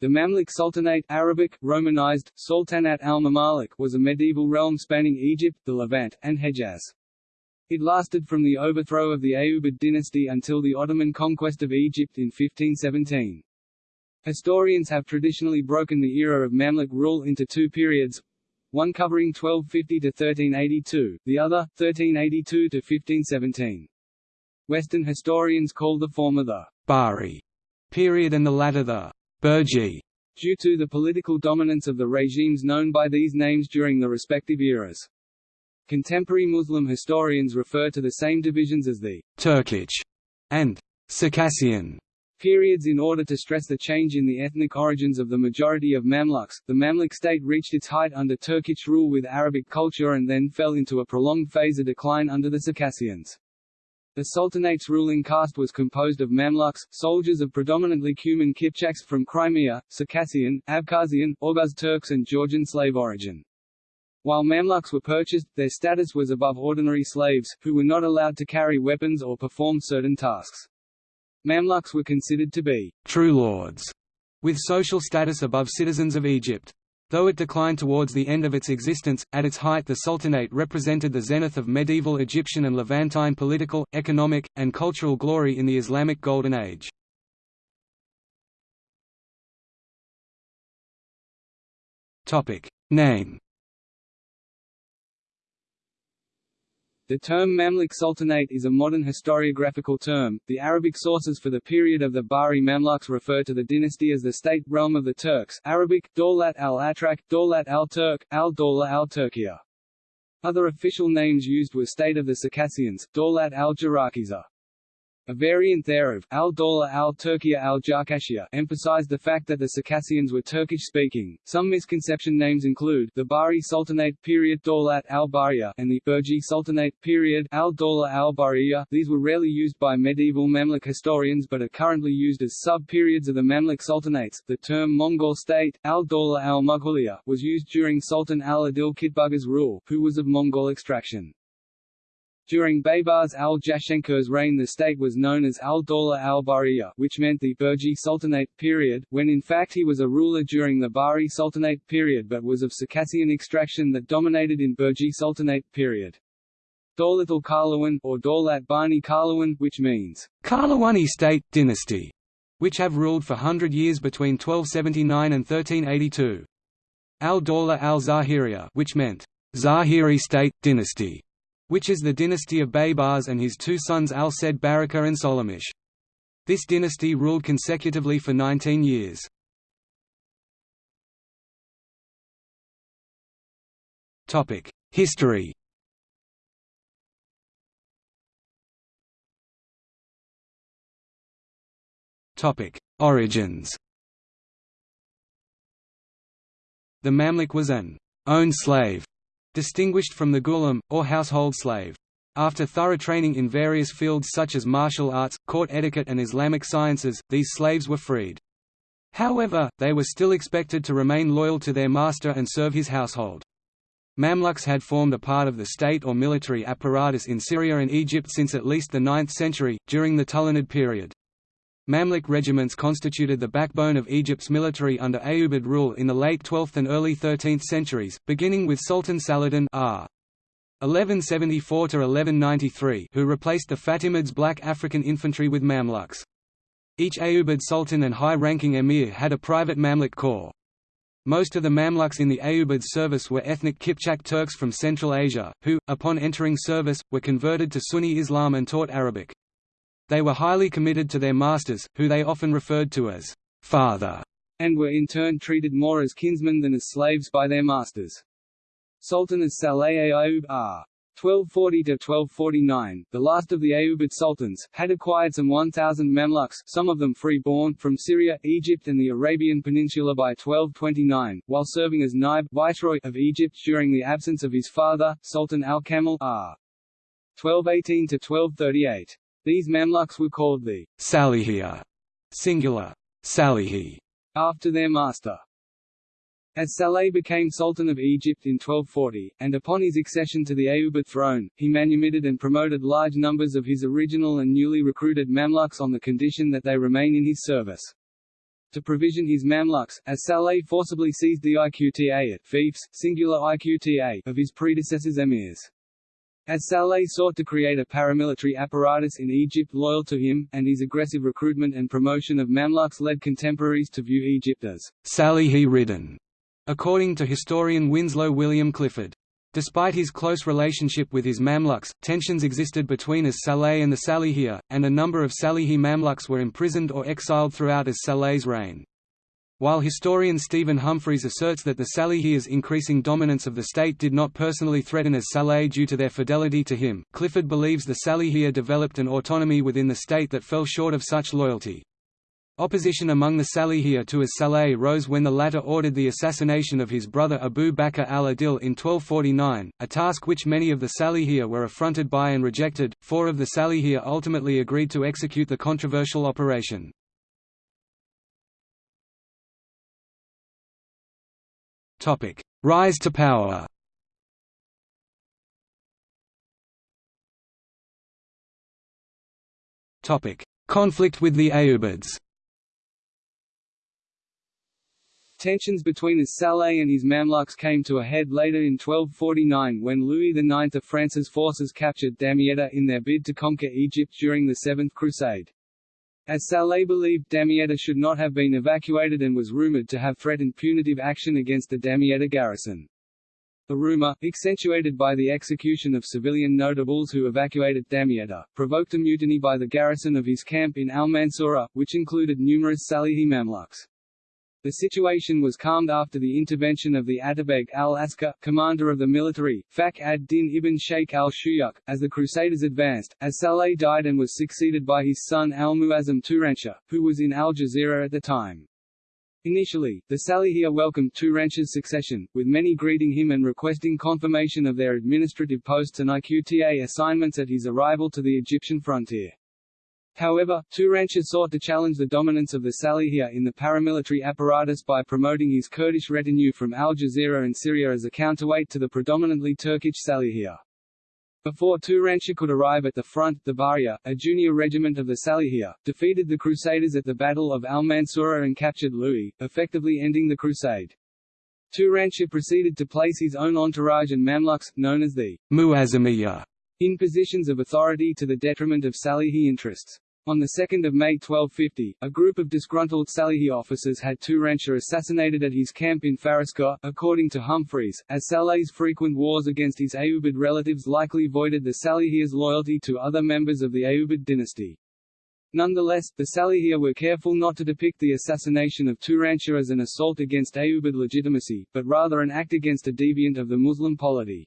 The Mamluk Sultanate Arabic, Romanized, Sultanat al-Mamalik was a medieval realm spanning Egypt, the Levant, and Hejaz. It lasted from the overthrow of the Ayyubid dynasty until the Ottoman conquest of Egypt in 1517. Historians have traditionally broken the era of Mamluk rule into two periods, one covering 1250 to 1382, the other, 1382 to 1517. Western historians call the former the Bahri period and the latter the Burji, due to the political dominance of the regimes known by these names during the respective eras. Contemporary Muslim historians refer to the same divisions as the Turkic and Circassian periods in order to stress the change in the ethnic origins of the majority of Mamluks. The Mamluk state reached its height under Turkic rule with Arabic culture and then fell into a prolonged phase of decline under the Circassians. The Sultanate's ruling caste was composed of Mamluks, soldiers of predominantly Cuman Kipchaks from Crimea, Circassian, Abkhazian, Oghuz Turks and Georgian slave origin. While Mamluks were purchased, their status was above ordinary slaves, who were not allowed to carry weapons or perform certain tasks. Mamluks were considered to be true lords, with social status above citizens of Egypt. Though it declined towards the end of its existence, at its height the Sultanate represented the zenith of medieval Egyptian and Levantine political, economic, and cultural glory in the Islamic Golden Age. Name The term Mamluk Sultanate is a modern historiographical term. The Arabic sources for the period of the Bahri Mamluks refer to the dynasty as the state realm of the Turks Arabic, Dawlat al-Atrak, Dawlat al-Turk, al-Dawla al-Turkiya. Other official names used were State of the Circassians, Dawlat al-Jarakiza. A variant thereof, al-Dawla al-Turkiya al-Jarkashia, emphasized the fact that the Circassians were Turkish-speaking. Some misconception names include the Bahri Sultanate period Dawlat al-Bariya and the Burji Sultanate period al-Dawla al-Bariya. These were rarely used by medieval Mamluk historians but are currently used as sub-periods of the Mamluk Sultanates. The term Mongol state, al-Dawla al-Mughaliya, was used during Sultan al-Adil Kitbuga's rule, who was of Mongol extraction. During Baybars al-Jashnakir's reign the state was known as al-Dawla al-Bariya which meant the Burji Sultanate period, when in fact he was a ruler during the Bahri Sultanate period but was of Circassian extraction that dominated in Burji Sultanate period. Dawlat al-Qalawun, or Dawlat Bani Qalawun, which means, Qalawuni state, dynasty, which have ruled for hundred years between 1279 and 1382. Al-Dawla al-Zahiriya which meant, Zahiri state, dynasty, which is the dynasty of Baybars and his two sons Al-Said Baraka and Solamish. This dynasty ruled consecutively for 19 years. History Topic: Origins The Mamluk was an own slave distinguished from the ghulam, or household slave. After thorough training in various fields such as martial arts, court etiquette and Islamic sciences, these slaves were freed. However, they were still expected to remain loyal to their master and serve his household. Mamluks had formed a part of the state or military apparatus in Syria and Egypt since at least the 9th century, during the Tulunid period. Mamluk regiments constituted the backbone of Egypt's military under Ayyubid rule in the late 12th and early 13th centuries, beginning with Sultan Saladin r. 1174–1193 who replaced the Fatimids' black African infantry with Mamluks. Each Ayyubid sultan and high-ranking emir had a private Mamluk corps. Most of the Mamluks in the Ayyubid service were ethnic Kipchak Turks from Central Asia, who, upon entering service, were converted to Sunni Islam and taught Arabic. They were highly committed to their masters, who they often referred to as father, and were in turn treated more as kinsmen than as slaves by their masters. Sultan as Saleh Ayyub r. 1240–1249, the last of the Ayyubid sultans, had acquired some 1,000 Mamluks some of them free-born from Syria, Egypt and the Arabian Peninsula by 1229, while serving as Naib viceroy of Egypt during the absence of his father, Sultan al-Kamil r. 1218–1238. These Mamluks were called the Salihiyya, singular, Salihi, after their master. As Saleh became Sultan of Egypt in 1240, and upon his accession to the Ayyubid throne, he manumitted and promoted large numbers of his original and newly recruited Mamluks on the condition that they remain in his service. to provision his Mamluks, as Saleh forcibly seized the Iqta at fiefs, singular Iqta of his predecessors emirs. As Saleh sought to create a paramilitary apparatus in Egypt loyal to him, and his aggressive recruitment and promotion of Mamluks led contemporaries to view Egypt as Salehi-ridden, according to historian Winslow William Clifford. Despite his close relationship with his Mamluks, tensions existed between as Saleh and the Salihiyya, and a number of Salihi Mamluks were imprisoned or exiled throughout as Saleh's reign. While historian Stephen Humphreys asserts that the Salihiyya's increasing dominance of the state did not personally threaten as Saleh due to their fidelity to him, Clifford believes the Salihiyya developed an autonomy within the state that fell short of such loyalty. Opposition among the Salihiyya to as Saleh rose when the latter ordered the assassination of his brother Abu Bakr al-Adil in 1249, a task which many of the Salihiyya were affronted by and rejected. Four of the Salihiyya ultimately agreed to execute the controversial operation. Topic: Rise to power. Topic: Conflict with the Ayyubids. Tensions between Saleh and his Mamluks came to a head later in 1249 when Louis IX of France's forces captured Damietta in their bid to conquer Egypt during the Seventh Crusade. As Saleh believed Damietta should not have been evacuated and was rumored to have threatened punitive action against the Damietta garrison. The rumor, accentuated by the execution of civilian notables who evacuated Damietta, provoked a mutiny by the garrison of his camp in Al-Mansura, which included numerous Salihi Mamluks. The situation was calmed after the intervention of the Atabeg al-Askar, commander of the military, Fakhr ad-Din ibn Sheikh al-Shuyuk, as the Crusaders advanced, as Saleh died and was succeeded by his son al-Muazzam Turanshah, who was in Al-Jazira at the time. Initially, the Salihiyya welcomed Turanshah's succession, with many greeting him and requesting confirmation of their administrative posts and IQTA assignments at his arrival to the Egyptian frontier. However, Turanshah sought to challenge the dominance of the Salihiyya in the paramilitary apparatus by promoting his Kurdish retinue from Al Jazira and Syria as a counterweight to the predominantly Turkish Salihiyya. Before Turanshah could arrive at the front, the Bahriya, a junior regiment of the Salihiyya, defeated the Crusaders at the Battle of Al-Mansura and captured Louis, effectively ending the crusade. Turanshah proceeded to place his own entourage and Mamluks, known as the Muazzamiyya, in positions of authority to the detriment of Salihi interests. On 2 May 1250, a group of disgruntled Salihi officers had Turanshah assassinated at his camp in Fariskur, according to Humphreys, as Saleh's frequent wars against his Ayyubid relatives likely voided the Salihiyya's loyalty to other members of the Ayyubid dynasty. Nonetheless, the Salihiyya were careful not to depict the assassination of Turanshah as an assault against Ayyubid legitimacy, but rather an act against a deviant of the Muslim polity.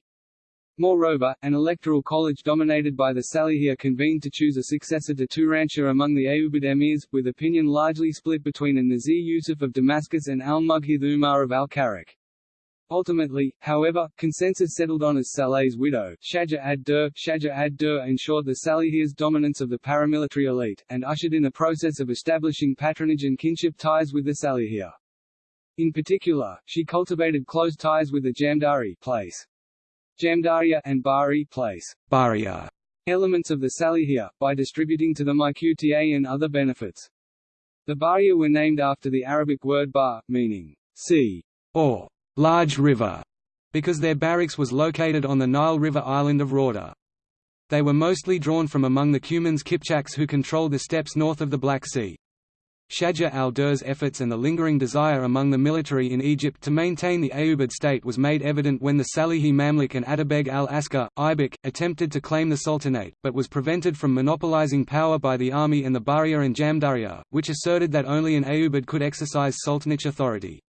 Moreover, an electoral college dominated by the Salihia convened to choose a successor to Turanshah among the Ayyubid emirs, with opinion largely split between an-Nazir Yusuf of Damascus and al-Mughith Umar of al-Karak. Ultimately, however, consensus settled on as Saleh's widow, Shaja ad-Dur. Shaja ad-Dur ensured the Salihiyya's dominance of the paramilitary elite, and ushered in a process of establishing patronage and kinship ties with the Salihia. In particular, she cultivated close ties with the Jamdari place, Jamdaria and Bahri place Baria elements of the Salihiyya, by distributing to them IQTA and other benefits. The Baria were named after the Arabic word bar, meaning sea or large river, because their barracks was located on the Nile River island of Rauda. They were mostly drawn from among the Cumans Kipchaks who controlled the steppes north of the Black Sea. Shaja al-Durr's efforts and the lingering desire among the military in Egypt to maintain the Ayyubid state was made evident when the Salihi Mamluk and Atabeg al-Askar, Aibak, attempted to claim the Sultanate, but was prevented from monopolizing power by the army and the Bahriya and Jamdaria, which asserted that only an Ayyubid could exercise sultanate authority.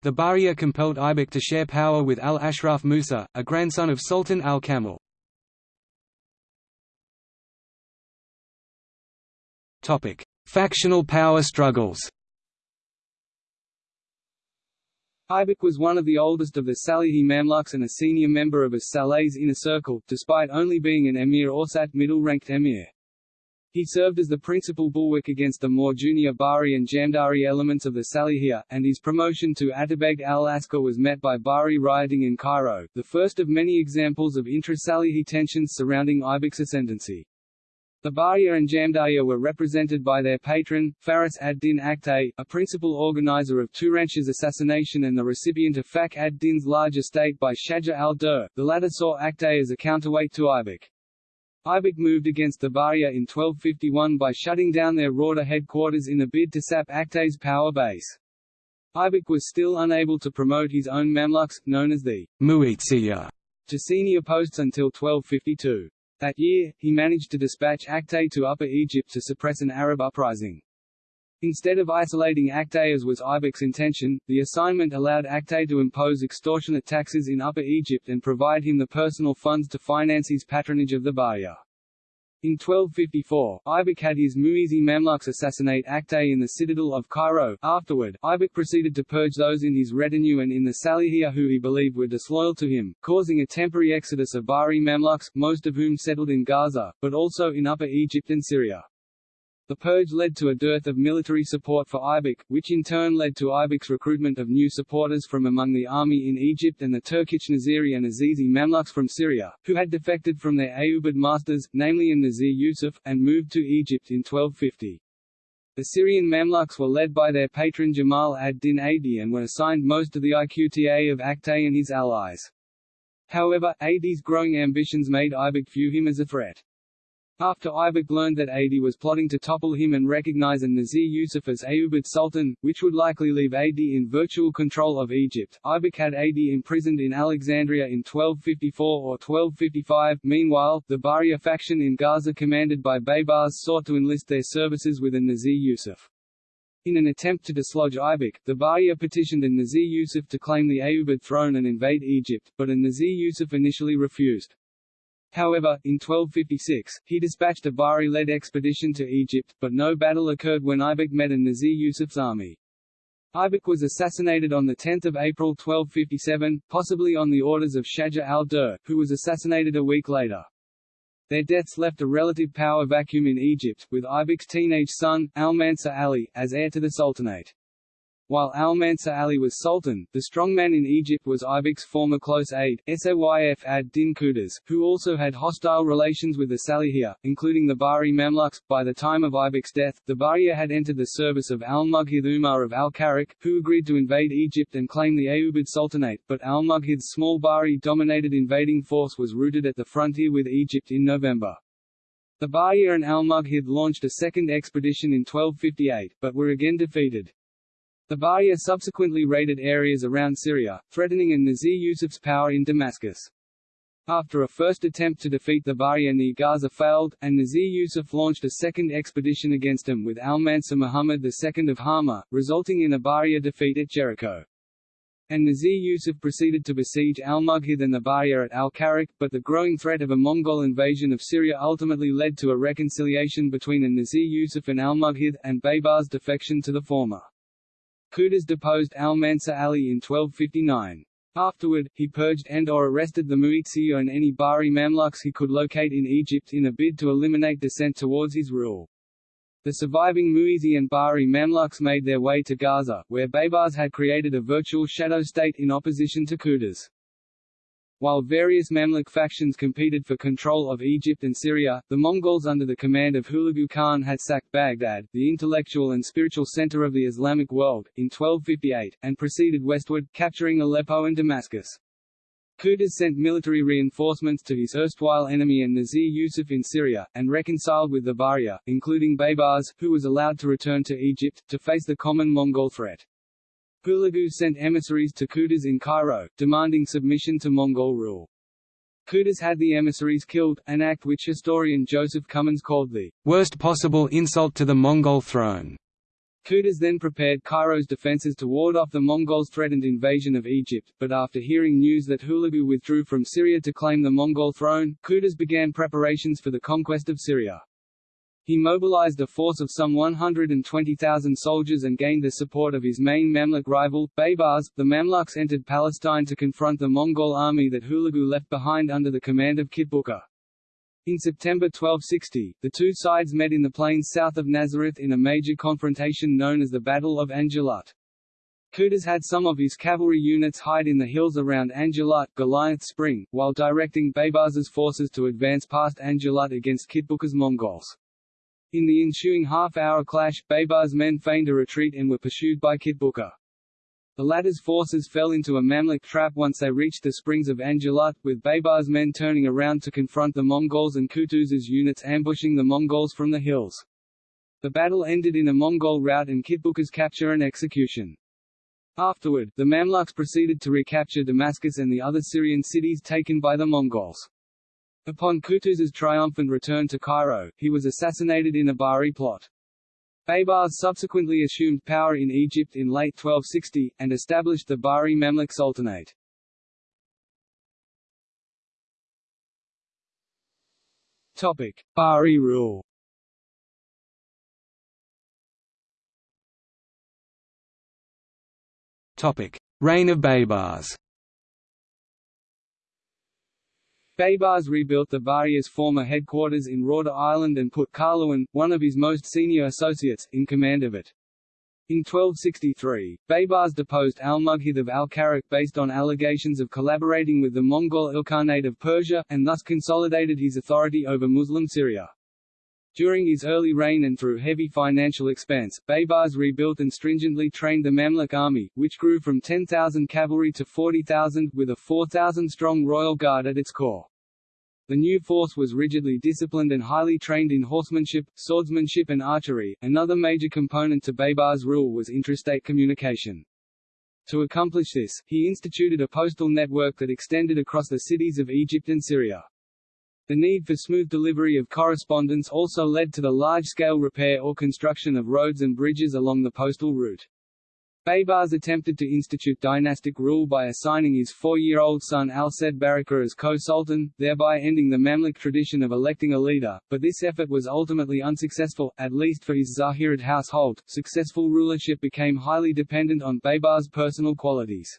The Bahriya compelled Aibak to share power with al-Ashraf Musa, a grandson of Sultan al-Kamil. Topic: Factional power struggles Aibak was one of the oldest of the Salihi Mamluks and a senior member of a Saleh's inner circle, despite only being an emir Awsat middle-ranked emir. He served as the principal bulwark against the more junior Bahri and Jamdari elements of the Salihiyya, and his promotion to Atabeg al-Askar was met by Bahri rioting in Cairo, the first of many examples of intra-Salihi tensions surrounding Aibak's ascendancy. The Bahriya and Jamdaria were represented by their patron, Faris ad-Din Aktay, a principal organizer of Turanshah's assassination and the recipient of Fakhr ad-Din's large estate by Shaja al-Dur. The latter saw Aktay as a counterweight to Aibak. Aibak moved against the Bahriya in 1251 by shutting down their Rauda headquarters in a bid to sap Aktay's power base. Aibak was still unable to promote his own Mamluks, known as the Mu'izziya, to senior posts until 1252. That year, he managed to dispatch Aktay to Upper Egypt to suppress an Arab uprising. Instead of isolating Aktay as was Aibak's intention, the assignment allowed Aktay to impose extortionate taxes in Upper Egypt and provide him the personal funds to finance his patronage of the Bahriya. In 1254, Aibak had his Muizzi Mamluks assassinate Aktay in the citadel of Cairo. Afterward, Aibak proceeded to purge those in his retinue and in the Salihiyah who he believed were disloyal to him, causing a temporary exodus of Bahri Mamluks, most of whom settled in Gaza, but also in Upper Egypt and Syria. The purge led to a dearth of military support for Aibak, which in turn led to Aibak's recruitment of new supporters from among the army in Egypt and the Turkish Naziri and Azizi Mamluks from Syria, who had defected from their Ayyubid masters, namely in Nazir Yusuf, and moved to Egypt in 1250. The Syrian Mamluks were led by their patron Jamal ad-Din Adi and were assigned most of the IQTA of Aktay and his allies. However, Adi's growing ambitions made Aibak view him as a threat. After Aibak learned that Adi was plotting to topple him and recognize an Nazir Yusuf as Ayyubid Sultan, which would likely leave Adi in virtual control of Egypt, Aibak had Adi imprisoned in Alexandria in 1254 or 1255. Meanwhile, the Bahriya faction in Gaza commanded by Baybars sought to enlist their services with a Nazir Yusuf. In an attempt to dislodge Aibak, the Bahriya petitioned an Nazir Yusuf to claim the Ayyubid throne and invade Egypt, but an Nazir Yusuf initially refused. However, in 1256, he dispatched a Bahri-led expedition to Egypt, but no battle occurred when Aibak met a Nazir Yusuf's army. Aibak was assassinated on 10 April 1257, possibly on the orders of Shaja al-Dur, who was assassinated a week later. Their deaths left a relative power vacuum in Egypt, with Aibak's teenage son, Al-Mansur Ali, as heir to the Sultanate. While Al-Mansur Ali was sultan, the strongman in Egypt was Aibak's former close aide, Sayf ad-Din Qutuz, who also had hostile relations with the Salihiyah, including the Bahri Mamluks. By the time of Aibak's death, the Bahriya had entered the service of al-Mughith Umar of al-Karak, who agreed to invade Egypt and claim the Ayyubid Sultanate, but al-Mughith's small Bahri-dominated invading force was routed at the frontier with Egypt in November. The Bahriya and al-Mughith launched a second expedition in 1258, but were again defeated. The Bahriya subsequently raided areas around Syria, threatening an Nazir Yusuf's power in Damascus. After a first attempt to defeat the near Gaza failed, and Nazir Yusuf launched a second expedition against him with Al-Mansur Muhammad II of Hama, resulting in a Bahriya defeat at Jericho. And Nazir Yusuf proceeded to besiege al-Mughith and the Bahriya at al-Karak, but the growing threat of a Mongol invasion of Syria ultimately led to a reconciliation between Nazir Yusuf and al-Mughith, and Baybar's defection to the former. Qutuz deposed al-Mansur Ali in 1259. Afterward, he purged and or arrested the Mu'izziya and any Bahri Mamluks he could locate in Egypt in a bid to eliminate dissent towards his rule. The surviving Muizzi and Bahri Mamluks made their way to Gaza, where Baybars had created a virtual shadow state in opposition to Qutuz. While various Mamluk factions competed for control of Egypt and Syria, the Mongols under the command of Hulagu Khan had sacked Baghdad, the intellectual and spiritual center of the Islamic world, in 1258, and proceeded westward, capturing Aleppo and Damascus. Qutuz sent military reinforcements to his erstwhile enemy and Nazir Yusuf in Syria, and reconciled with the Baria, including Baybars, who was allowed to return to Egypt, to face the common Mongol threat. Hulagu sent emissaries to Qutuz in Cairo, demanding submission to Mongol rule. Qutuz had the emissaries killed, an act which historian Joseph Cummins called the worst possible insult to the Mongol throne. Qutuz then prepared Cairo's defences to ward off the Mongols' threatened invasion of Egypt, but after hearing news that Hulagu withdrew from Syria to claim the Mongol throne, Qutuz began preparations for the conquest of Syria. He mobilized a force of some 120,000 soldiers and gained the support of his main Mamluk rival, Baybars. The Mamluks entered Palestine to confront the Mongol army that Hulagu left behind under the command of Kitbuka. In September 1260, the two sides met in the plains south of Nazareth in a major confrontation known as the Battle of Ain Jalut. Qutuz had some of his cavalry units hide in the hills around Ain Jalut Goliath Spring, while directing Baybars' forces to advance past Ain Jalut against Kitbuka's Mongols. In the ensuing half-hour clash, Baybars' men feigned a retreat and were pursued by Kitbuka. The latter's forces fell into a Mamluk trap once they reached the springs of Ain Jalut, with Baybars' men turning around to confront the Mongols and Qutuz's units ambushing the Mongols from the hills. The battle ended in a Mongol rout and Kitbuka's capture and execution. Afterward, the Mamluks proceeded to recapture Damascus and the other Syrian cities taken by the Mongols. Upon Qutuz's triumphant return to Cairo, he was assassinated in a Bahri plot. Baybars subsequently assumed power in Egypt in late 1260, and established the Bahri Mamluk Sultanate. Topic: Bahri rule. Topic: Reign of Baybars. Baybars rebuilt the Bahri's former headquarters in Rauda Island and put Qalawun, one of his most senior associates, in command of it. In 1263, Baybars deposed Al-Mughith of Al-Karak based on allegations of collaborating with the Mongol Ilkhanate of Persia, and thus consolidated his authority over Muslim Syria. During his early reign and through heavy financial expense, Baybars rebuilt and stringently trained the Mamluk army, which grew from 10,000 cavalry to 40,000, with a 4,000-strong royal guard at its core. The new force was rigidly disciplined and highly trained in horsemanship, swordsmanship and archery. Another major component to Baybar's rule was intrastate communication. To accomplish this, he instituted a postal network that extended across the cities of Egypt and Syria. The need for smooth delivery of correspondence also led to the large-scale repair or construction of roads and bridges along the postal route. Baybars attempted to institute dynastic rule by assigning his four-year-old son Al-Said Baraka as co-sultan, thereby ending the Mamluk tradition of electing a leader, but this effort was ultimately unsuccessful, at least for his Zahirid household. Successful rulership became highly dependent on Baybars' personal qualities.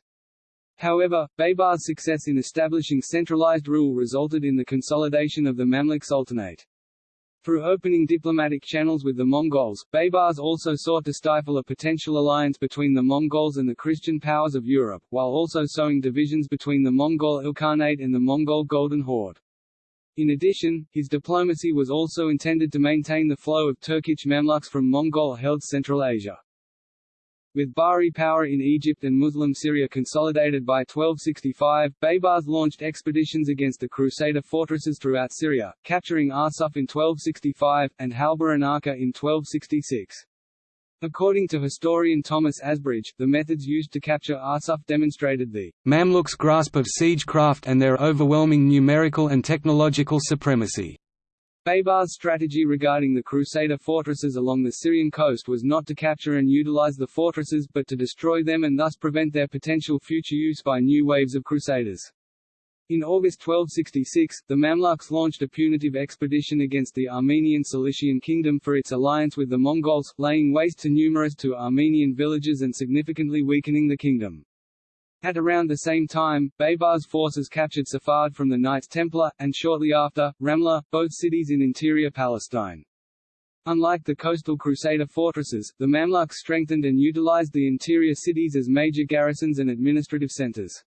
However, Baybars' success in establishing centralized rule resulted in the consolidation of the Mamluk Sultanate. Through opening diplomatic channels with the Mongols, Baybars also sought to stifle a potential alliance between the Mongols and the Christian powers of Europe, while also sowing divisions between the Mongol Ilkhanate and the Mongol Golden Horde. In addition, his diplomacy was also intended to maintain the flow of Turkic Mamluks from Mongol-held Central Asia. With Bahri power in Egypt and Muslim Syria consolidated by 1265, Baybars launched expeditions against the Crusader fortresses throughout Syria, capturing Arsuf in 1265, and Halba and in 1266. According to historian Thomas Asbridge, the methods used to capture Arsuf demonstrated the Mamluks' grasp of siegecraft and their overwhelming numerical and technological supremacy. Baybars' strategy regarding the Crusader fortresses along the Syrian coast was not to capture and utilize the fortresses but to destroy them and thus prevent their potential future use by new waves of Crusaders. In August 1266, the Mamluks launched a punitive expedition against the Armenian Cilician kingdom for its alliance with the Mongols, laying waste to numerous to Armenian villages and significantly weakening the kingdom. At around the same time, Baybars' forces captured Safad from the Knights Templar, and shortly after, Ramla, both cities in interior Palestine. Unlike the coastal Crusader fortresses, the Mamluks strengthened and utilized the interior cities as major garrisons and administrative centers.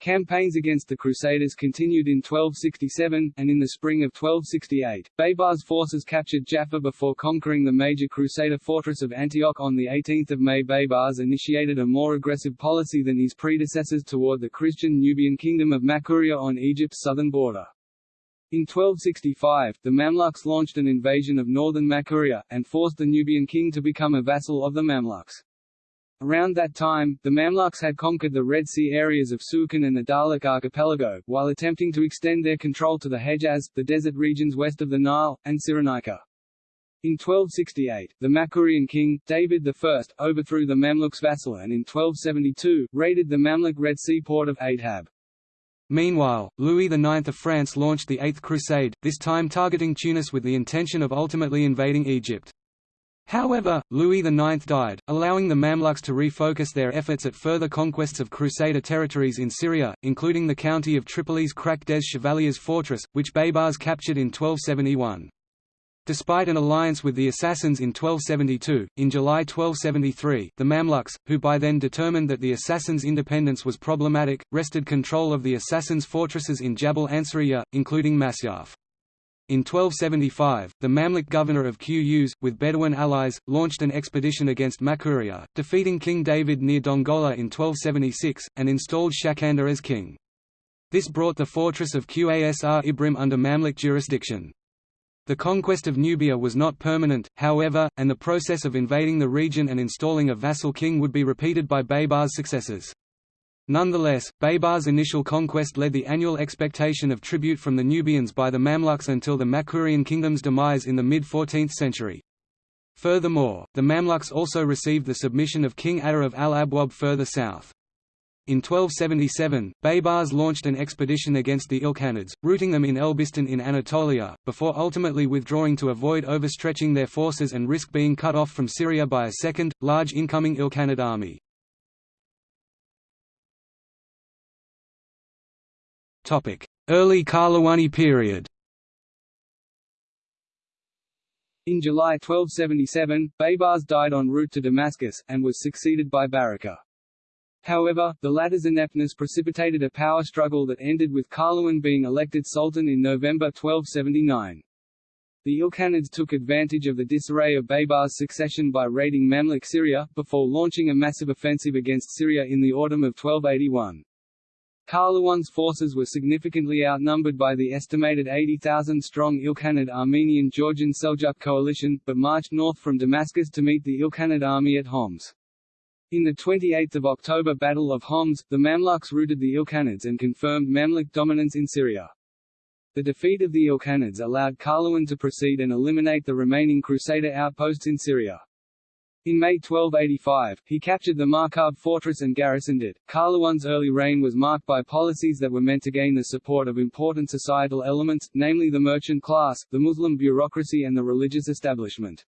Campaigns against the Crusaders continued in 1267, and in the spring of 1268, Baybars' forces captured Jaffa before conquering the major Crusader fortress of Antioch on 18 May. Baybars initiated a more aggressive policy than his predecessors toward the Christian Nubian kingdom of Makuria on Egypt's southern border. In 1265, the Mamluks launched an invasion of northern Makuria, and forced the Nubian king to become a vassal of the Mamluks. Around that time, the Mamluks had conquered the Red Sea areas of Suakin and the Dahlak archipelago, while attempting to extend their control to the Hejaz, the desert regions west of the Nile, and Cyrenaica. In 1268, the Makurian king, David I, overthrew the Mamluks' vassal and in 1272, raided the Mamluk Red Sea port of Aidhab. Meanwhile, Louis IX of France launched the Eighth Crusade, this time targeting Tunis with the intention of ultimately invading Egypt. However, Louis IX died, allowing the Mamluks to refocus their efforts at further conquests of Crusader territories in Syria, including the county of Tripoli's Krak des Chevaliers fortress, which Baybars captured in 1271. Despite an alliance with the Assassins in 1272, in July 1273, the Mamluks, who by then determined that the Assassins' independence was problematic, wrested control of the Assassins' fortresses in Jabal Ansariya, including Masyaf. In 1275, the Mamluk governor of Qus, with Bedouin allies, launched an expedition against Makuria, defeating King David near Dongola in 1276, and installed Shakandar as king. This brought the fortress of Qasr Ibrim under Mamluk jurisdiction. The conquest of Nubia was not permanent, however, and the process of invading the region and installing a vassal king would be repeated by Baybar's successors. Nonetheless, Baybar's initial conquest led the annual expectation of tribute from the Nubians by the Mamluks until the Makurian kingdom's demise in the mid-14th century. Furthermore, the Mamluks also received the submission of King Adar of Al-Abwab further south. In 1277, Baybars launched an expedition against the Ilkhanids, routing them in Elbistan in Anatolia, before ultimately withdrawing to avoid overstretching their forces and risk being cut off from Syria by a second, large incoming Ilkhanid army. Early Qalawuni period In July 1277, Baybars died en route to Damascus, and was succeeded by Baraka. However, the latter's ineptness precipitated a power struggle that ended with Qalawun being elected sultan in November 1279. The Ilkhanids took advantage of the disarray of Baybar's succession by raiding Mamluk Syria, before launching a massive offensive against Syria in the autumn of 1281. Qalawun's forces were significantly outnumbered by the estimated 80,000-strong Ilkhanid Armenian-Georgian Seljuk coalition, but marched north from Damascus to meet the Ilkhanid army at Homs. In the 28 October Battle of Homs, the Mamluks routed the Ilkhanids and confirmed Mamluk dominance in Syria. The defeat of the Ilkhanids allowed Qalawun to proceed and eliminate the remaining Crusader outposts in Syria. In May 1285, he captured the Markab fortress and garrisoned it. Qalawun's early reign was marked by policies that were meant to gain the support of important societal elements, namely the merchant class, the Muslim bureaucracy and the religious establishment.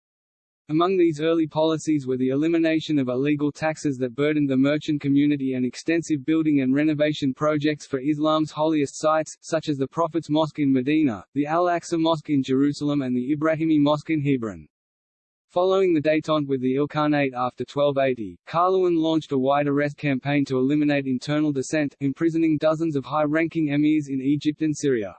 Among these early policies were the elimination of illegal taxes that burdened the merchant community and extensive building and renovation projects for Islam's holiest sites, such as the Prophet's Mosque in Medina, the Al-Aqsa Mosque in Jerusalem and the Ibrahimi Mosque in Hebron. Following the détente with the Ilkhanate after 1280, Qalawun launched a wide arrest campaign to eliminate internal dissent, imprisoning dozens of high-ranking emirs in Egypt and Syria.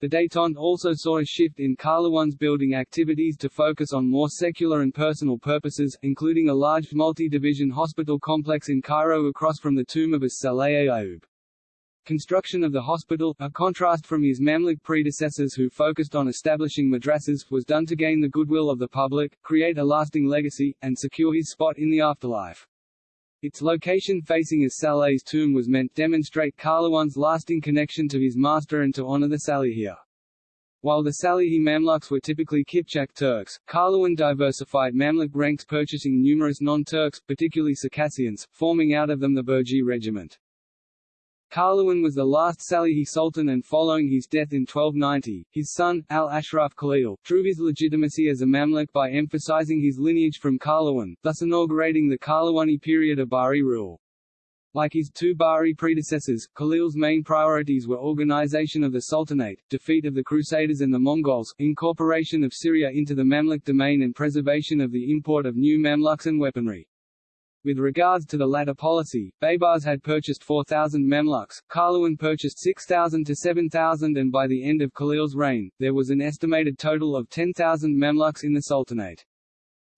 The détente also saw a shift in Qalawun's building activities to focus on more secular and personal purposes, including a large multi-division hospital complex in Cairo across from the tomb of As-Saleh Ayyub. Construction of the hospital, a contrast from his Mamluk predecessors who focused on establishing madrasas, was done to gain the goodwill of the public, create a lasting legacy, and secure his spot in the afterlife. Its location facing as Saleh's tomb was meant to demonstrate Qalawun's lasting connection to his master and to honor the Salihiyya. While the Salihi Mamluks were typically Kipchak Turks, Qalawun diversified Mamluk ranks purchasing numerous non-Turks, particularly Circassians, forming out of them the Burji regiment. Qalawun was the last Salihi Sultan and following his death in 1290, his son, al-Ashraf Khalil, drew his legitimacy as a Mamluk by emphasizing his lineage from Qalawun, thus inaugurating the Qalawuni period of Bahri rule. Like his two Bahri predecessors, Khalil's main priorities were organization of the Sultanate, defeat of the Crusaders and the Mongols, incorporation of Syria into the Mamluk domain and preservation of the import of new Mamluks and weaponry. With regards to the latter policy, Baybars had purchased 4,000 Mamluks, Qalawun purchased 6,000 to 7,000 and by the end of Khalil's reign, there was an estimated total of 10,000 Mamluks in the Sultanate.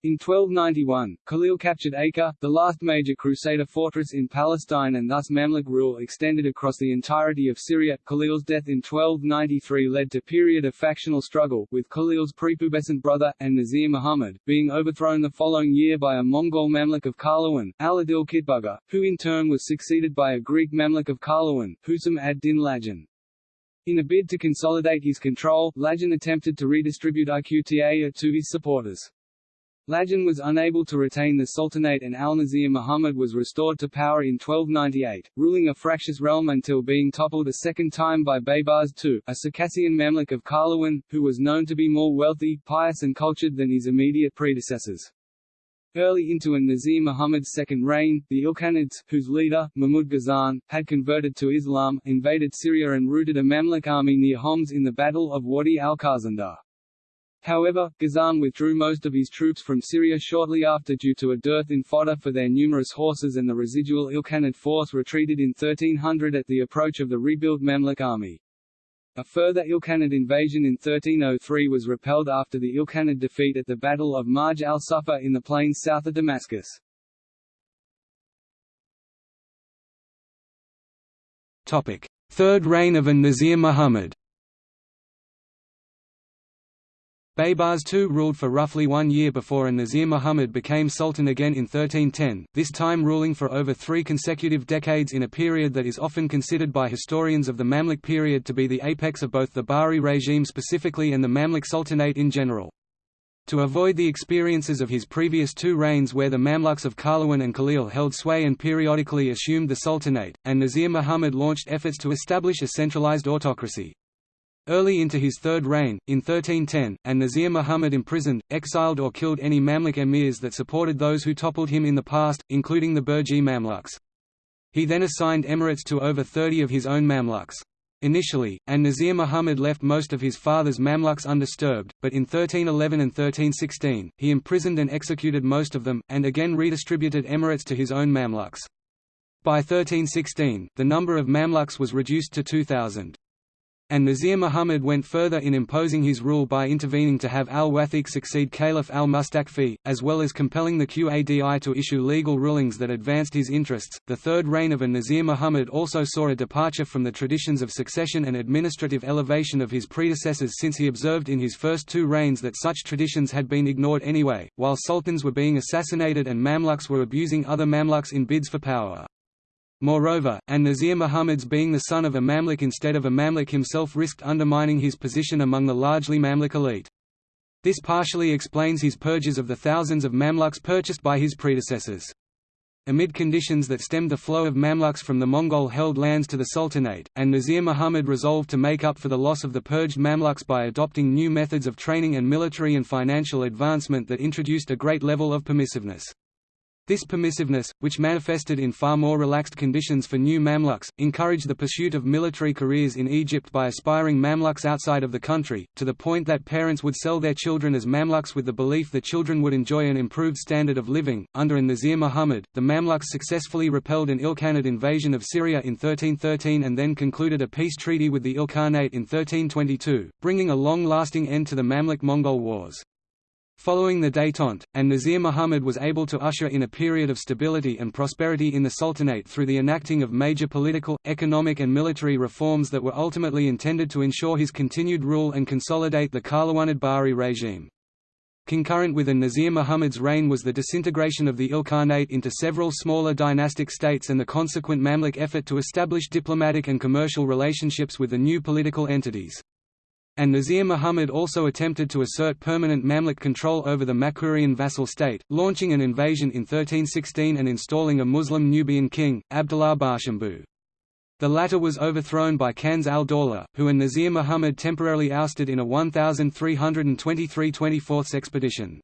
In 1291, Khalil captured Acre, the last major Crusader fortress in Palestine and thus Mamluk rule extended across the entirety of Syria. Khalil's death in 1293 led to a period of factional struggle, with Khalil's prepubescent brother, and Nazir Muhammad, being overthrown the following year by a Mongol Mamluk of Qalawun, al-Adil Kitbuga, who in turn was succeeded by a Greek Mamluk of Qalawun, Husam ad-Din Lajin. In a bid to consolidate his control, Lajin attempted to redistribute Iqta to his supporters. Lajin was unable to retain the Sultanate and al-Nazir Muhammad was restored to power in 1298, ruling a fractious realm until being toppled a second time by Baybars II, a Circassian Mamluk of Qalawun, who was known to be more wealthy, pious and cultured than his immediate predecessors. Early into an Nazir Muhammad's second reign, the Ilkhanids, whose leader, Mahmud Ghazan, had converted to Islam, invaded Syria and routed a Mamluk army near Homs in the Battle of Wadi al-Khaznadar. However, Ghazan withdrew most of his troops from Syria shortly after due to a dearth in fodder for their numerous horses and the residual Ilkhanid force retreated in 1300 at the approach of the rebuilt Mamluk army. A further Ilkhanid invasion in 1303 was repelled after the Ilkhanid defeat at the Battle of Marj al-Sufa in the plains south of Damascus. Third reign of an-Nazir Muhammad Baybars II ruled for roughly one year before an-Nazir Muhammad became sultan again in 1310, this time ruling for over three consecutive decades in a period that is often considered by historians of the Mamluk period to be the apex of both the Bahri regime specifically and the Mamluk Sultanate in general. To avoid the experiences of his previous two reigns where the Mamluks of Qalawun and Khalil held sway and periodically assumed the sultanate, and Nazir Muhammad launched efforts to establish a centralized autocracy. Early into his third reign, in 1310, an-Nazir Muhammad imprisoned, exiled or killed any Mamluk emirs that supported those who toppled him in the past, including the Burji Mamluks. He then assigned emirates to over 30 of his own Mamluks. Initially, an-Nazir Muhammad left most of his father's Mamluks undisturbed, but in 1311 and 1316, he imprisoned and executed most of them, and again redistributed emirates to his own Mamluks. By 1316, the number of Mamluks was reduced to 2,000. And Nazir Muhammad went further in imposing his rule by intervening to have al-Wathiq succeed Caliph al-Mustakfi, as well as compelling the Qadi to issue legal rulings that advanced his interests. The third reign of an-Nazir Muhammad also saw a departure from the traditions of succession and administrative elevation of his predecessors since he observed in his first two reigns that such traditions had been ignored anyway, while sultans were being assassinated and Mamluks were abusing other Mamluks in bids for power. Moreover, an-Nazir Muhammad's being the son of a Mamluk instead of a Mamluk himself risked undermining his position among the largely Mamluk elite. This partially explains his purges of the thousands of Mamluks purchased by his predecessors. Amid conditions that stemmed the flow of Mamluks from the Mongol-held lands to the Sultanate, an-Nazir Muhammad resolved to make up for the loss of the purged Mamluks by adopting new methods of training and military and financial advancement that introduced a great level of permissiveness. This permissiveness, which manifested in far more relaxed conditions for new Mamluks, encouraged the pursuit of military careers in Egypt by aspiring Mamluks outside of the country, to the point that parents would sell their children as Mamluks with the belief the children would enjoy an improved standard of living. Under an-Nazir Muhammad, the Mamluks successfully repelled an Ilkhanid invasion of Syria in 1313 and then concluded a peace treaty with the Ilkhanate in 1322, bringing a long-lasting end to the Mamluk-Mongol wars. Following the détente, an-Nazir Muhammad was able to usher in a period of stability and prosperity in the Sultanate through the enacting of major political, economic and military reforms that were ultimately intended to ensure his continued rule and consolidate the Qalawunid Bahri regime. Concurrent with an-Nazir Muhammad's reign was the disintegration of the Ilkhanate into several smaller dynastic states and the consequent Mamluk effort to establish diplomatic and commercial relationships with the new political entities and Nazir Muhammad also attempted to assert permanent Mamluk control over the Makurian vassal state, launching an invasion in 1316 and installing a Muslim Nubian king, Abdullah Barshambu. The latter was overthrown by Kanz al-Dawla, who and Nazir Muhammad temporarily ousted in a 1323 24 expedition.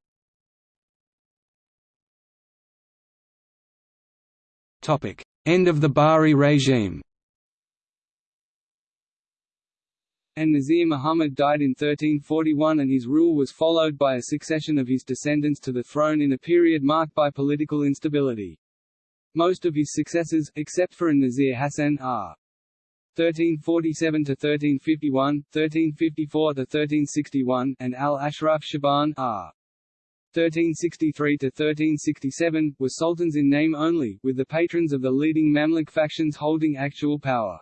End of the Bahri regime An-Nazir Muhammad died in 1341 and his rule was followed by a succession of his descendants to the throne in a period marked by political instability. Most of his successors, except for an-Nazir Hassan, are 1347–1351, 1354–1361, and al-Ashraf Shaban are 1363–1367, were sultans in name only, with the patrons of the leading Mamluk factions holding actual power.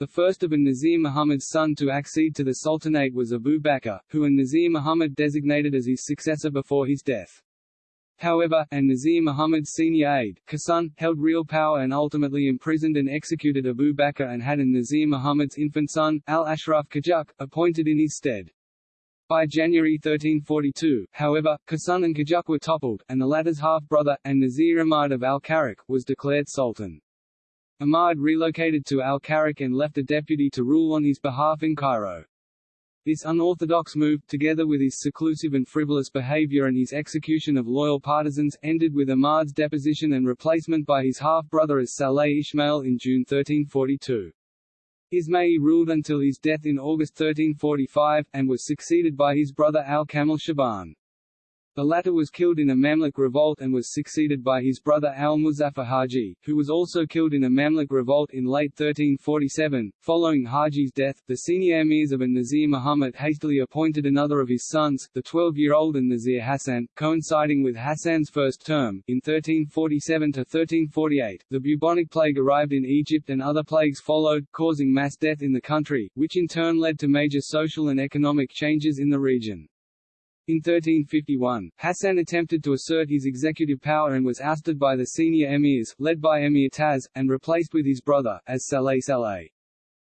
The first of an-Nazir Muhammad's son to accede to the Sultanate was Abu Bakr, who an-Nazir Muhammad designated as his successor before his death. However, an-Nazir Muhammad's senior aide, Qawsun, held real power and ultimately imprisoned and executed Abu Bakr and had an-Nazir Muhammad's infant son, al-Ashraf Qajuk, appointed in his stead. By January 1342, however, Qawsun and Qajuk were toppled, and the latter's half-brother, an-Nazir Ahmad of al-Karak, was declared sultan. Ahmad relocated to Al-Karak and left a deputy to rule on his behalf in Cairo. This unorthodox move, together with his seclusive and frivolous behavior and his execution of loyal partisans, ended with Ahmad's deposition and replacement by his half-brother as Saleh Ismail in June 1342. Ismail ruled until his death in August 1345, and was succeeded by his brother al-Kamil Shaban. The latter was killed in a Mamluk revolt and was succeeded by his brother al-Muzaffar Haji, who was also killed in a Mamluk revolt in late 1347. Following Haji's death, the senior emirs of an-Nazir Muhammad hastily appointed another of his sons, the 12-year-old an-Nazir Hassan, coinciding with Hassan's first term. In 1347 to 1348, the bubonic plague arrived in Egypt and other plagues followed, causing mass death in the country, which in turn led to major social and economic changes in the region. In 1351, Hassan attempted to assert his executive power and was ousted by the senior emirs, led by Emir Taz, and replaced with his brother, as Saleh Saleh.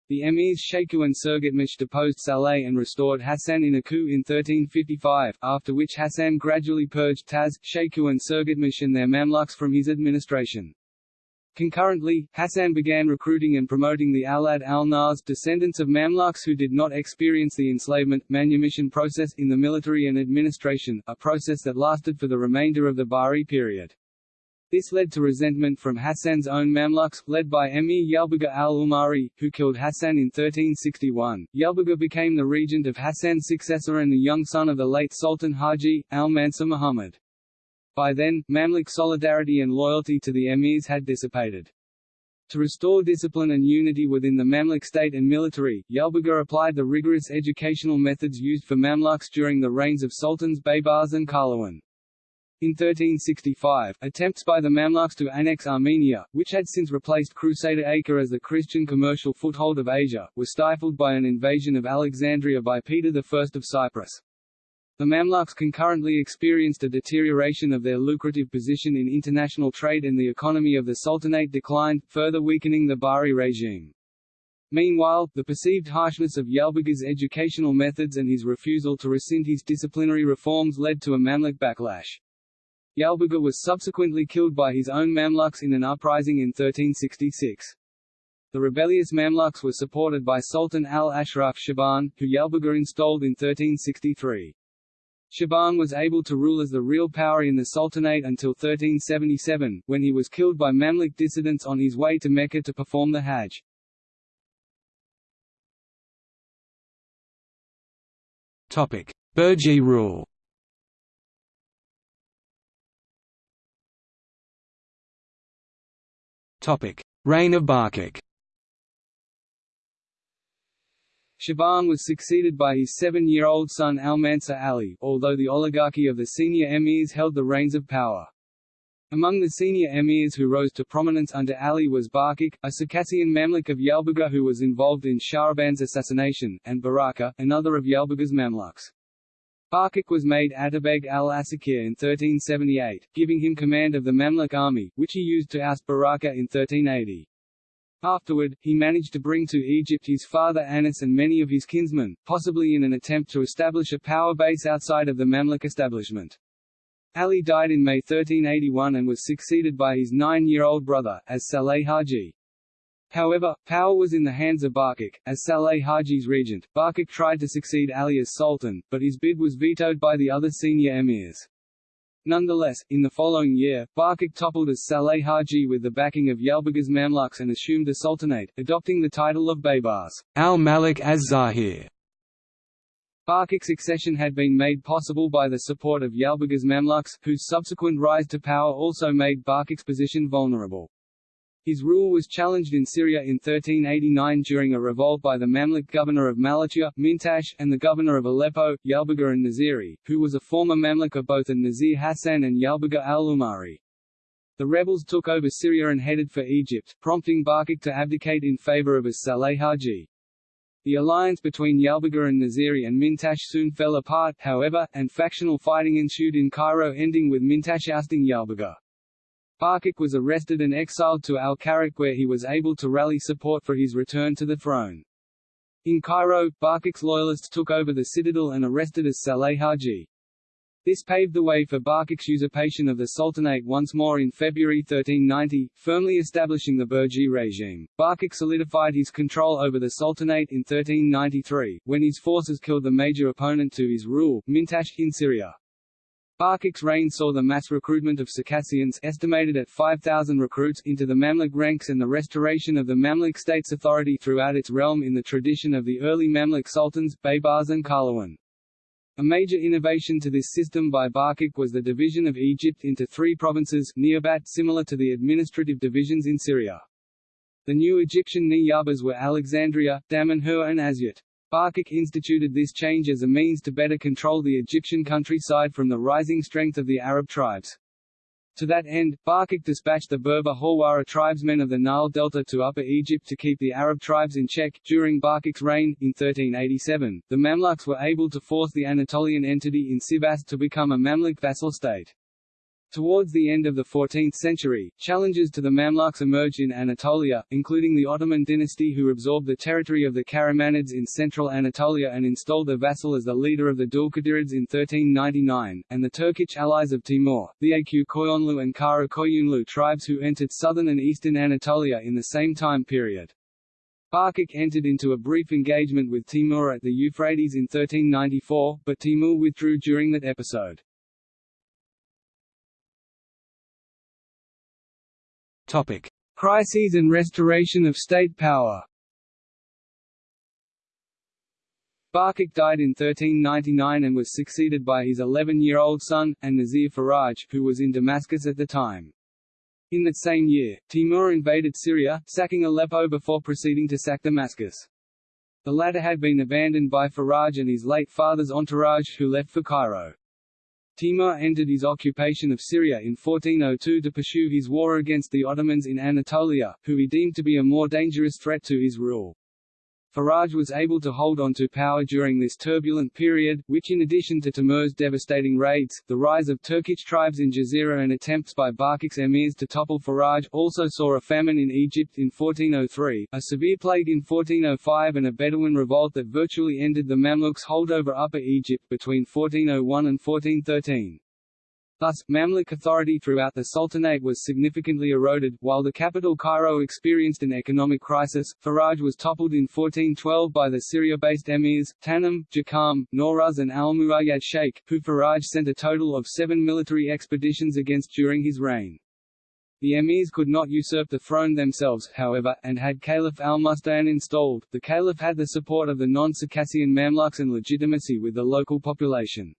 The emirs Sheku and Surgutmish deposed Saleh and restored Hassan in a coup in 1355, after which Hassan gradually purged Taz, Sheku and Surgutmish and their Mamluks from his administration. Concurrently, Hassan began recruiting and promoting the Awlad al-Nas descendants of Mamluks who did not experience the enslavement, manumission process in the military and administration, a process that lasted for the remainder of the Bahri period. This led to resentment from Hassan's own Mamluks, led by Emir Yalbuga al-Umari, who killed Hassan in 1361. Yalbuga became the regent of Hassan's successor and the young son of the late Sultan Haji, al-Mansur Muhammad. By then, Mamluk solidarity and loyalty to the emirs had dissipated. To restore discipline and unity within the Mamluk state and military, Yalbuga applied the rigorous educational methods used for Mamluks during the reigns of Sultans Baybars and Qalawun. In 1365, attempts by the Mamluks to annex Armenia, which had since replaced Crusader Acre as the Christian commercial foothold of Asia, were stifled by an invasion of Alexandria by Peter I of Cyprus. The Mamluks concurrently experienced a deterioration of their lucrative position in international trade and the economy of the Sultanate declined, further weakening the Bahri regime. Meanwhile, the perceived harshness of Yalbuga's educational methods and his refusal to rescind his disciplinary reforms led to a Mamluk backlash. Yalbuga was subsequently killed by his own Mamluks in an uprising in 1366. The rebellious Mamluks were supported by Sultan al-Ashraf Shaban, who Yalbuga installed in 1363. Shaban was able to rule as the real power in the Sultanate until 1377, when he was killed by Mamluk dissidents on his way to Mecca to perform the Hajj. Burji rule Reign of Barquq Shaban was succeeded by his seven-year-old son Almansur Ali, although the oligarchy of the senior emirs held the reins of power. Among the senior emirs who rose to prominence under Ali was Barquq, a Circassian Mamluk of Yalbuga who was involved in Shahraban's assassination, and Baraka, another of Yalbuga's Mamluks. Barquq was made Atabeg al-Asakir in 1378, giving him command of the Mamluk army, which he used to oust Baraka in 1380. Afterward, he managed to bring to Egypt his father Anas and many of his kinsmen, possibly in an attempt to establish a power base outside of the Mamluk establishment. Ali died in May 1381 and was succeeded by his nine-year-old brother, as Saleh Haji. However, power was in the hands of Barquq. As Saleh Haji's regent, Barquq tried to succeed Ali as sultan, but his bid was vetoed by the other senior emirs. Nonetheless, in the following year, Barquq toppled as Saleh Haji with the backing of Yalbuga's Mamluks and assumed the sultanate, adopting the title of Baybars al-Malik az-Zahir. Barquq's succession had been made possible by the support of Yalbuga's Mamluks, whose subsequent rise to power also made Barquq's position vulnerable. His rule was challenged in Syria in 1389 during a revolt by the Mamluk governor of Malatya, Mintash, and the governor of Aleppo, Yalbuga and Naziri, who was a former Mamluk of both an-Nazir Hassan and Yalbuga al-Umari. The rebels took over Syria and headed for Egypt, prompting Barquq to abdicate in favor of as-Saleh Haji. The alliance between Yalbuga and Naziri and Mintash soon fell apart, however, and factional fighting ensued in Cairo ending with Mintash ousting Yalbuga. Barquq was arrested and exiled to Al-Karak where he was able to rally support for his return to the throne. In Cairo, Barquq's loyalists took over the citadel and arrested as Saleh Haji. This paved the way for Barquq's usurpation of the Sultanate once more in February 1390, firmly establishing the Burji regime. Barquq solidified his control over the Sultanate in 1393, when his forces killed the major opponent to his rule, Mintash, in Syria. Barquq's reign saw the mass recruitment of Circassians estimated at 5,000 recruits into the Mamluk ranks and the restoration of the Mamluk state's authority throughout its realm in the tradition of the early Mamluk sultans, Baybars and Qalawun. A major innovation to this system by Barquq was the division of Egypt into three provinces Niyabat similar to the administrative divisions in Syria. The new Egyptian Niyabas were Alexandria, Damanhur and Asyut. Barquq instituted this change as a means to better control the Egyptian countryside from the rising strength of the Arab tribes. To that end, Barquq dispatched the Berber Hawara tribesmen of the Nile Delta to Upper Egypt to keep the Arab tribes in check. During Barquq's reign, in 1387, the Mamluks were able to force the Anatolian entity in Sivas to become a Mamluk vassal state. Towards the end of the 14th century, challenges to the Mamluks emerged in Anatolia, including the Ottoman dynasty who absorbed the territory of the Karamanids in central Anatolia and installed a vassal as the leader of the Dulkadirids in 1399, and the Turkic allies of Timur, the Aq Koyunlu and Kara Koyunlu tribes who entered southern and eastern Anatolia in the same time period. Barquq entered into a brief engagement with Timur at the Euphrates in 1394, but Timur withdrew during that episode. Topic: Crises and restoration of state power. Barquq died in 1399 and was succeeded by his 11-year-old son, and Nazir Faraj, who was in Damascus at the time. In that same year, Timur invaded Syria, sacking Aleppo before proceeding to sack Damascus. The latter had been abandoned by Faraj and his late father's entourage who left for Cairo. Timur entered his occupation of Syria in 1402 to pursue his war against the Ottomans in Anatolia, who he deemed to be a more dangerous threat to his rule. Faraj was able to hold on to power during this turbulent period, which in addition to Timur's devastating raids, the rise of Turkic tribes in Jazeera and attempts by Barquq's emirs to topple Faraj also saw a famine in Egypt in 1403, a severe plague in 1405 and a Bedouin revolt that virtually ended the Mamluks' hold over Upper Egypt between 1401 and 1413. Thus, Mamluk authority throughout the Sultanate was significantly eroded. While the capital Cairo experienced an economic crisis, Faraj was toppled in 1412 by the Syria-based emirs, Tanim, Jakam, Nawruz and al-Muayyad Sheikh, who Faraj sent a total of seven military expeditions against during his reign. The emirs could not usurp the throne themselves, however, and had Caliph al-Musta'in installed, the caliph had the support of the non-Circassian Mamluks and legitimacy with the local population.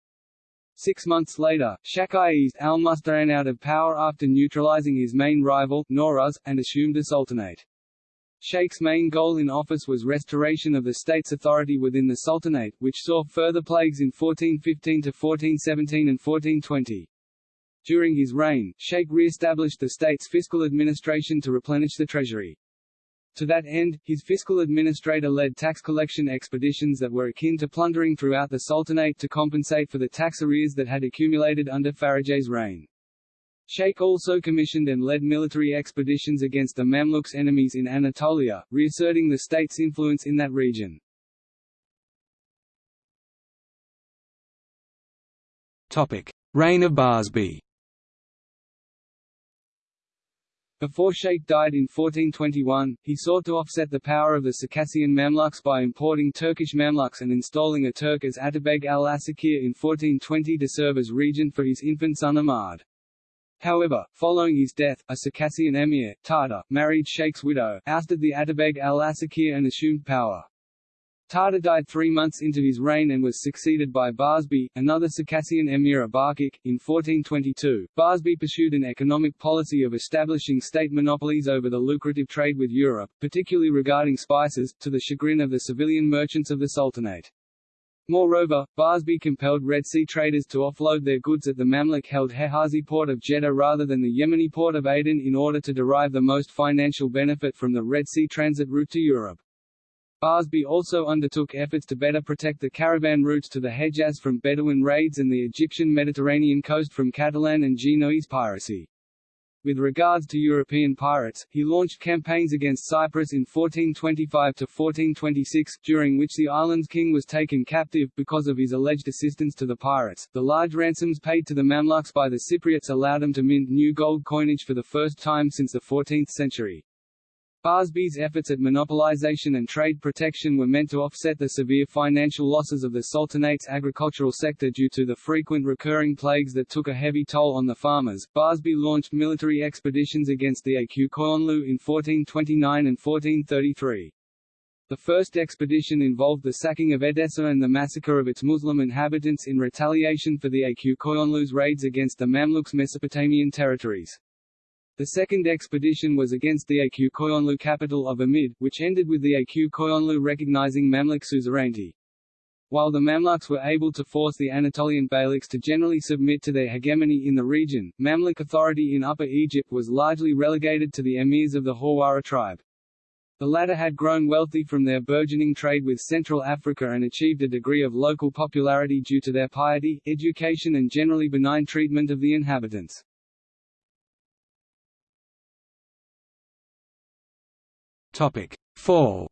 Six months later, Sheikh eased al-Musta'in out of power after neutralizing his main rival, Nawruz, and assumed the sultanate. Sheikh's main goal in office was restoration of the state's authority within the sultanate, which saw further plagues in 1415 to 1417 and 1420. During his reign, Sheikh re-established the state's fiscal administration to replenish the treasury. To that end, his fiscal administrator led tax collection expeditions that were akin to plundering throughout the Sultanate to compensate for the tax arrears that had accumulated under Faraj's reign. Sheikh also commissioned and led military expeditions against the Mamluks' enemies in Anatolia, reasserting the state's influence in that region. Reign of Barsbay. Before Sheikh died in 1421, he sought to offset the power of the Circassian Mamluks by importing Turkish Mamluks and installing a Turk as Atabeg al-Asakir in 1420 to serve as regent for his infant son Ahmad. However, following his death, a Circassian emir, Tartar, married Sheikh's widow, ousted the Atabeg al-Asakir and assumed power. Tartar died three months into his reign and was succeeded by Barsbay, another Circassian emir Barquq, in 1422. Barsbay pursued an economic policy of establishing state monopolies over the lucrative trade with Europe, particularly regarding spices, to the chagrin of the civilian merchants of the Sultanate. Moreover, Barsbay compelled Red Sea traders to offload their goods at the Mamluk-held Hejazi port of Jeddah rather than the Yemeni port of Aden in order to derive the most financial benefit from the Red Sea transit route to Europe. Barsbay also undertook efforts to better protect the caravan routes to the Hejaz from Bedouin raids and the Egyptian Mediterranean coast from Catalan and Genoese piracy. With regards to European pirates, he launched campaigns against Cyprus in 1425–1426, during which the island's king was taken captive, because of his alleged assistance to the pirates. The large ransoms paid to the Mamluks by the Cypriots allowed them to mint new gold coinage for the first time since the 14th century. Barsbay's efforts at monopolization and trade protection were meant to offset the severe financial losses of the Sultanate's agricultural sector due to the frequent recurring plagues that took a heavy toll on the farmers. Barsbay launched military expeditions against the Koyunlu in 1429 and 1433. The first expedition involved the sacking of Edessa and the massacre of its Muslim inhabitants in retaliation for the Koyunlu's raids against the Mamluks' Mesopotamian territories. The second expedition was against the Aq Koyunlu capital of Amid, which ended with the Aq Koyunlu recognizing Mamluk suzerainty. While the Mamluks were able to force the Anatolian Beyliks to generally submit to their hegemony in the region, Mamluk authority in Upper Egypt was largely relegated to the emirs of the Hawara tribe. The latter had grown wealthy from their burgeoning trade with Central Africa and achieved a degree of local popularity due to their piety, education and generally benign treatment of the inhabitants. Topic: Fall.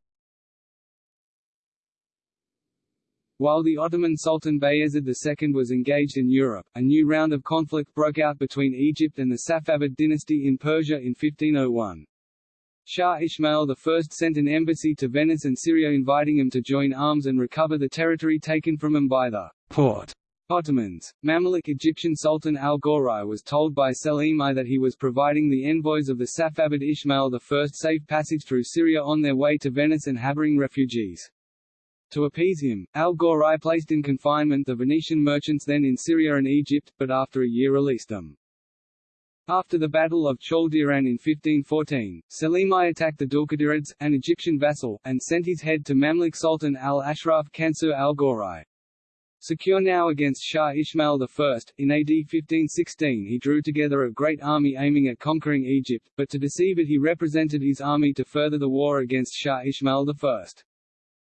While the Ottoman Sultan Bayezid II was engaged in Europe, a new round of conflict broke out between Egypt and the Safavid dynasty in Persia in 1501. Shah Ismail I sent an embassy to Venice and Syria inviting him to join arms and recover the territory taken from him by the Porte Ottomans. Mamluk Egyptian Sultan al-Ghawrai was told by Selim I that he was providing the envoys of the Safavid Ismail I safe passage through Syria on their way to Venice and harboring refugees. To appease him, al-Ghawrai placed in confinement the Venetian merchants then in Syria and Egypt, but after a year released them. After the Battle of Chaldiran in 1514, Selim I attacked the Dulkadirids, an Egyptian vassal, and sent his head to Mamluk Sultan al-Ashraf Kansur al-Ghawrai. Secure now against Shah Ismail I, in AD 1516 he drew together a great army aiming at conquering Egypt, but to deceive it he represented his army to further the war against Shah Ismail I.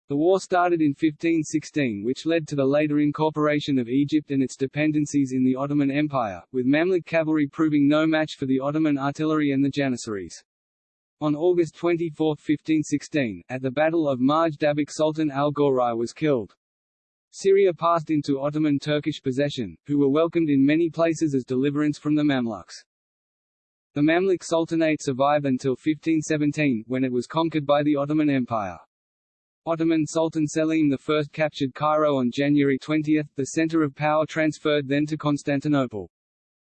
The war started in 1516 which led to the later incorporation of Egypt and its dependencies in the Ottoman Empire, with Mamluk cavalry proving no match for the Ottoman artillery and the Janissaries. On August 24, 1516, at the Battle of Marj Dabiq Sultan al-Ghawrai was killed. Syria passed into Ottoman Turkish possession, who were welcomed in many places as deliverance from the Mamluks. The Mamluk Sultanate survived until 1517, when it was conquered by the Ottoman Empire. Ottoman Sultan Selim I captured Cairo on January 20, the center of power transferred then to Constantinople.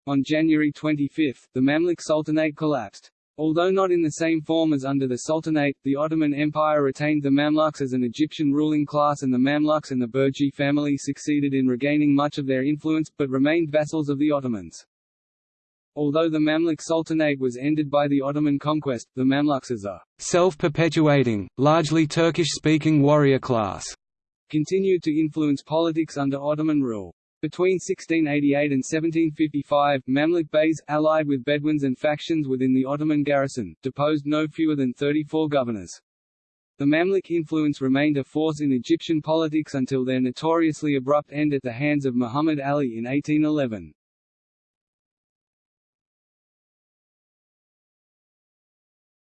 On January 25, the Mamluk Sultanate collapsed. Although not in the same form as under the Sultanate, the Ottoman Empire retained the Mamluks as an Egyptian ruling class and the Mamluks and the Burji family succeeded in regaining much of their influence, but remained vassals of the Ottomans. Although the Mamluk Sultanate was ended by the Ottoman conquest, the Mamluks as a self-perpetuating, largely Turkish-speaking warrior class continued to influence politics under Ottoman rule. Between 1688 and 1755, Mamluk Beys, allied with Bedouins and factions within the Ottoman garrison, deposed no fewer than 34 governors. The Mamluk influence remained a force in Egyptian politics until their notoriously abrupt end at the hands of Muhammad Ali in 1811.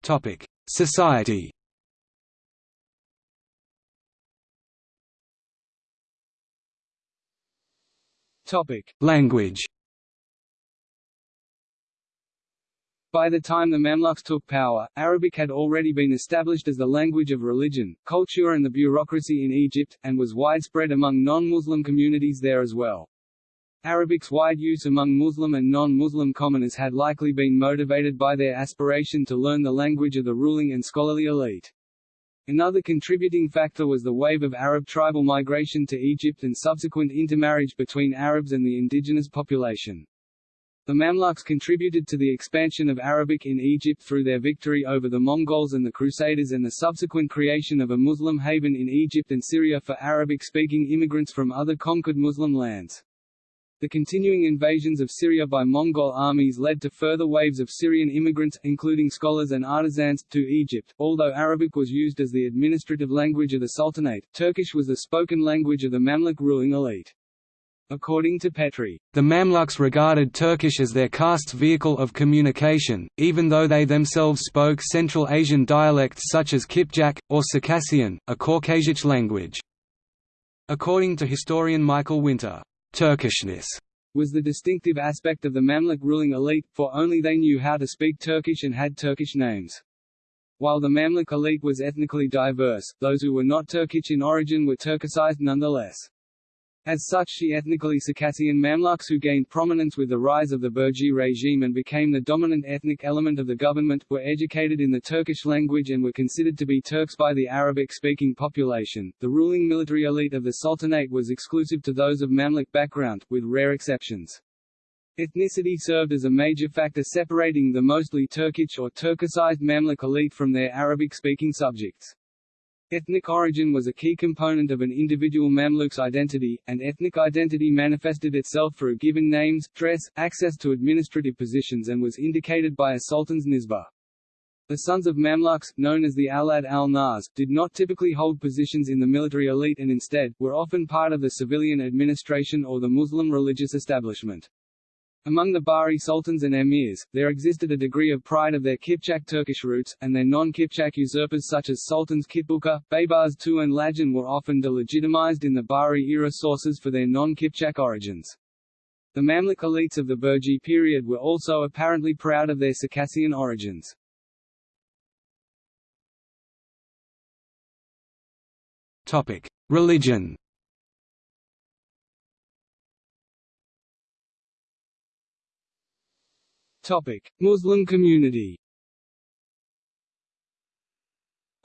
Topic: Society Topic: Language. By the time the Mamluks took power, Arabic had already been established as the language of religion, culture and the bureaucracy in Egypt, and was widespread among non-Muslim communities there as well. Arabic's wide use among Muslim and non-Muslim commoners had likely been motivated by their aspiration to learn the language of the ruling and scholarly elite. Another contributing factor was the wave of Arab tribal migration to Egypt and subsequent intermarriage between Arabs and the indigenous population. The Mamluks contributed to the expansion of Arabic in Egypt through their victory over the Mongols and the Crusaders and the subsequent creation of a Muslim haven in Egypt and Syria for Arabic-speaking immigrants from other conquered Muslim lands. The continuing invasions of Syria by Mongol armies led to further waves of Syrian immigrants, including scholars and artisans, to Egypt. Although Arabic was used as the administrative language of the Sultanate, Turkish was the spoken language of the Mamluk ruling elite. According to Petry, the Mamluks regarded Turkish as their caste's vehicle of communication, even though they themselves spoke Central Asian dialects such as Kipchak, or Circassian, a Caucasic language. According to historian Michael Winter, Turkishness was the distinctive aspect of the Mamluk ruling elite, for only they knew how to speak Turkish and had Turkish names. While the Mamluk elite was ethnically diverse, those who were not Turkish in origin were Turkicized nonetheless. As such the ethnically Circassian Mamluks who gained prominence with the rise of the Burji regime and became the dominant ethnic element of the government, were educated in the Turkish language and were considered to be Turks by the Arabic-speaking population. The ruling military elite of the Sultanate was exclusive to those of Mamluk background, with rare exceptions. Ethnicity served as a major factor separating the mostly Turkic or Turkicized Mamluk elite from their Arabic-speaking subjects. Ethnic origin was a key component of an individual Mamluk's identity, and ethnic identity manifested itself through given names, dress, access to administrative positions and was indicated by a sultan's nisbah. The sons of Mamluks, known as the Awlad al-Nas, did not typically hold positions in the military elite and instead, were often part of the civilian administration or the Muslim religious establishment. Among the Bahri sultans and emirs, there existed a degree of pride of their Kipchak Turkish roots, and their non-Kipchak usurpers such as Sultans Kitbuka, Baybars II and Lajin were often delegitimized in the Bahri-era sources for their non-Kipchak origins. The Mamluk elites of the Burji period were also apparently proud of their Circassian origins. Religion Topic: Muslim community.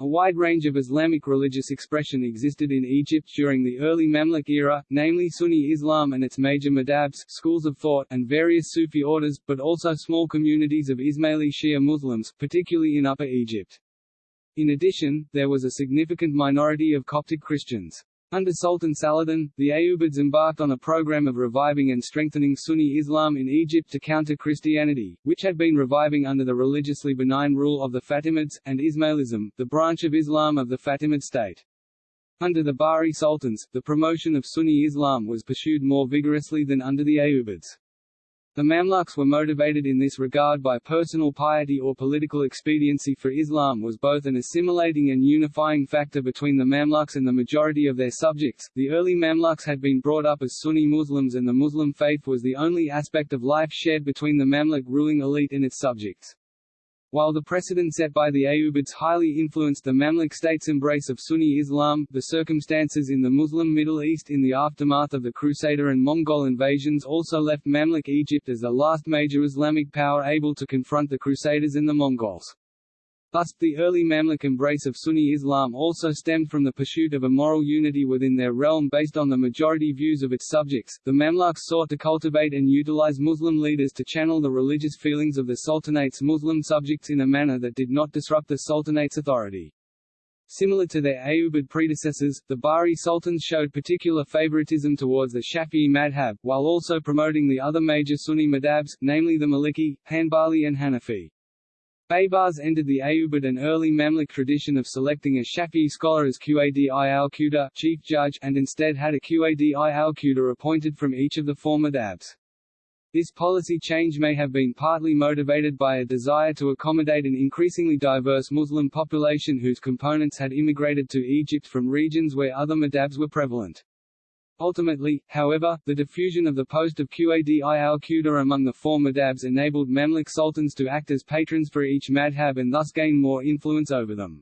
A wide range of Islamic religious expression existed in Egypt during the early Mamluk era, namely Sunni Islam and its major madhabs schools of thought and various Sufi orders, but also small communities of Ismaili Shia Muslims, particularly in Upper Egypt. In addition, there was a significant minority of Coptic Christians. Under Sultan Saladin, the Ayyubids embarked on a program of reviving and strengthening Sunni Islam in Egypt to counter Christianity, which had been reviving under the religiously benign rule of the Fatimids, and Ismailism, the branch of Islam of the Fatimid state. Under the Bahri sultans, the promotion of Sunni Islam was pursued more vigorously than under the Ayyubids. The Mamluks were motivated in this regard by personal piety or political expediency for Islam was both an assimilating and unifying factor between the Mamluks and the majority of their subjects. The early Mamluks had been brought up as Sunni Muslims and the Muslim faith was the only aspect of life shared between the Mamluk ruling elite and its subjects. While the precedent set by the Ayyubids highly influenced the Mamluk state's embrace of Sunni Islam, the circumstances in the Muslim Middle East in the aftermath of the Crusader and Mongol invasions also left Mamluk Egypt as the last major Islamic power able to confront the Crusaders and the Mongols. Thus, the early Mamluk embrace of Sunni Islam also stemmed from the pursuit of a moral unity within their realm based on the majority views of its subjects. The Mamluks sought to cultivate and utilize Muslim leaders to channel the religious feelings of the Sultanate's Muslim subjects in a manner that did not disrupt the Sultanate's authority. Similar to their Ayyubid predecessors, the Bahri sultans showed particular favoritism towards the Shafi'i madhab, while also promoting the other major Sunni madhabs, namely the Maliki, Hanbali and Hanafi. Baybars ended the Ayyubid and early Mamluk tradition of selecting a Shafi'i scholar as Qadi al-Quda chief judge and instead had a Qadi al-Quda appointed from each of the former madhabs. This policy change may have been partly motivated by a desire to accommodate an increasingly diverse Muslim population whose components had immigrated to Egypt from regions where other madhabs were prevalent. Ultimately, however, the diffusion of the post of Qadi al-Quda among the four madhabs enabled Mamluk sultans to act as patrons for each madhab and thus gain more influence over them.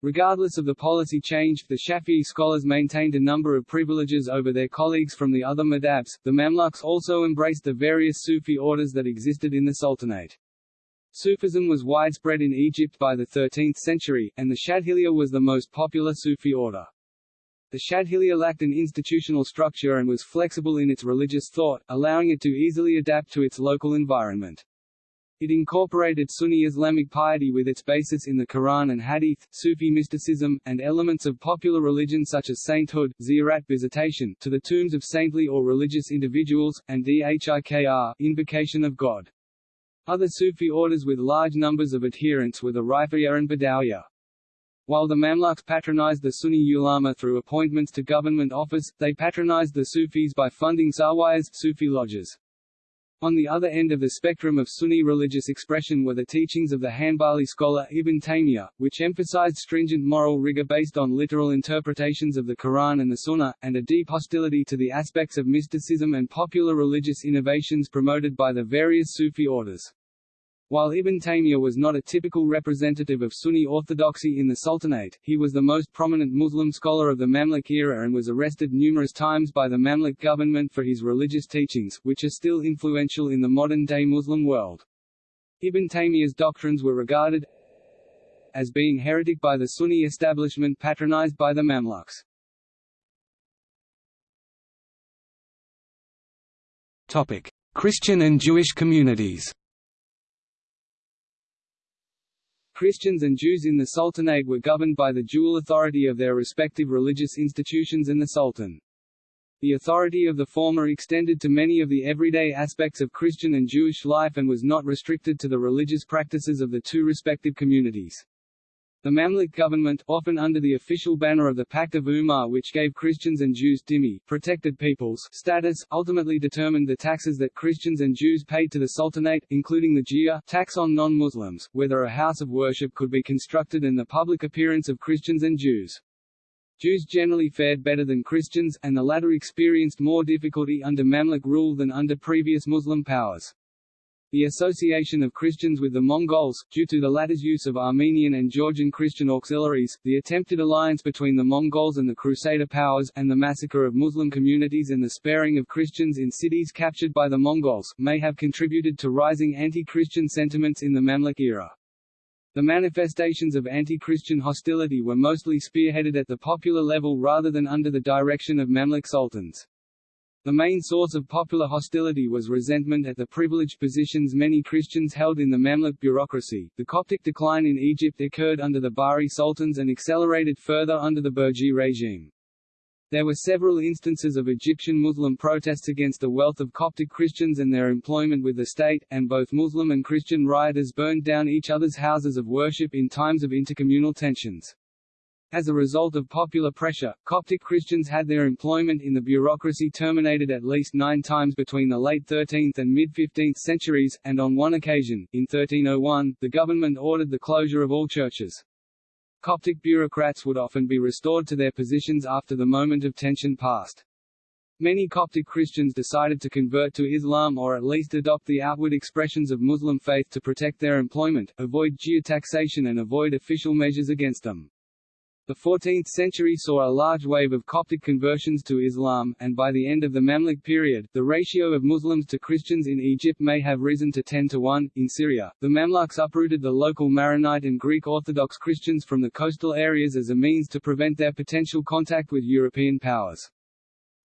Regardless of the policy change, the Shafi'i scholars maintained a number of privileges over their colleagues from the other madhabs. The Mamluks also embraced the various Sufi orders that existed in the Sultanate. Sufism was widespread in Egypt by the 13th century, and the Shadhiliya was the most popular Sufi order. The Shadhiliya lacked an institutional structure and was flexible in its religious thought, allowing it to easily adapt to its local environment. It incorporated Sunni Islamic piety with its basis in the Quran and Hadith, Sufi mysticism, and elements of popular religion such as sainthood, ziyarat visitation to the tombs of saintly or religious individuals, and dhikr invocation of God. Other Sufi orders with large numbers of adherents were the Rifa'iyya and Badawiya. While the Mamluks patronized the Sunni ulama through appointments to government office, they patronized the Sufis by funding zawiyas Sufi lodges. On the other end of the spectrum of Sunni religious expression were the teachings of the Hanbali scholar Ibn Taymiyyah, which emphasized stringent moral rigor based on literal interpretations of the Quran and the Sunnah, and a deep hostility to the aspects of mysticism and popular religious innovations promoted by the various Sufi orders. While Ibn Taymiyyah was not a typical representative of Sunni orthodoxy in the Sultanate, he was the most prominent Muslim scholar of the Mamluk era and was arrested numerous times by the Mamluk government for his religious teachings, which are still influential in the modern-day Muslim world. Ibn Taymiyyah's doctrines were regarded as being heretic by the Sunni establishment patronized by the Mamluks. Topic: Christian and Jewish communities. Christians and Jews in the Sultanate were governed by the dual authority of their respective religious institutions and the Sultan. The authority of the former extended to many of the everyday aspects of Christian and Jewish life and was not restricted to the religious practices of the two respective communities. The Mamluk government, often under the official banner of the Pact of Umar which gave Christians and Jews dhimmi protected peoples status, ultimately determined the taxes that Christians and Jews paid to the Sultanate, including the jizya tax on non-Muslims, whether a house of worship could be constructed and the public appearance of Christians and Jews. Jews generally fared better than Christians, and the latter experienced more difficulty under Mamluk rule than under previous Muslim powers. The association of Christians with the Mongols, due to the latter's use of Armenian and Georgian Christian auxiliaries, the attempted alliance between the Mongols and the Crusader powers, and the massacre of Muslim communities and the sparing of Christians in cities captured by the Mongols, may have contributed to rising anti-Christian sentiments in the Mamluk era. The manifestations of anti-Christian hostility were mostly spearheaded at the popular level rather than under the direction of Mamluk sultans. The main source of popular hostility was resentment at the privileged positions many Christians held in the Mamluk bureaucracy. The Coptic decline in Egypt occurred under the Bahri sultans and accelerated further under the Burji regime. There were several instances of Egyptian Muslim protests against the wealth of Coptic Christians and their employment with the state, and both Muslim and Christian rioters burned down each other's houses of worship in times of intercommunal tensions. As a result of popular pressure, Coptic Christians had their employment in the bureaucracy terminated at least nine times between the late 13th and mid-15th centuries, and on one occasion, in 1301, the government ordered the closure of all churches. Coptic bureaucrats would often be restored to their positions after the moment of tension passed. Many Coptic Christians decided to convert to Islam or at least adopt the outward expressions of Muslim faith to protect their employment, avoid jizya taxation and avoid official measures against them. The 14th century saw a large wave of Coptic conversions to Islam, and by the end of the Mamluk period, the ratio of Muslims to Christians in Egypt may have risen to 10 to 1. In Syria, the Mamluks uprooted the local Maronite and Greek Orthodox Christians from the coastal areas as a means to prevent their potential contact with European powers.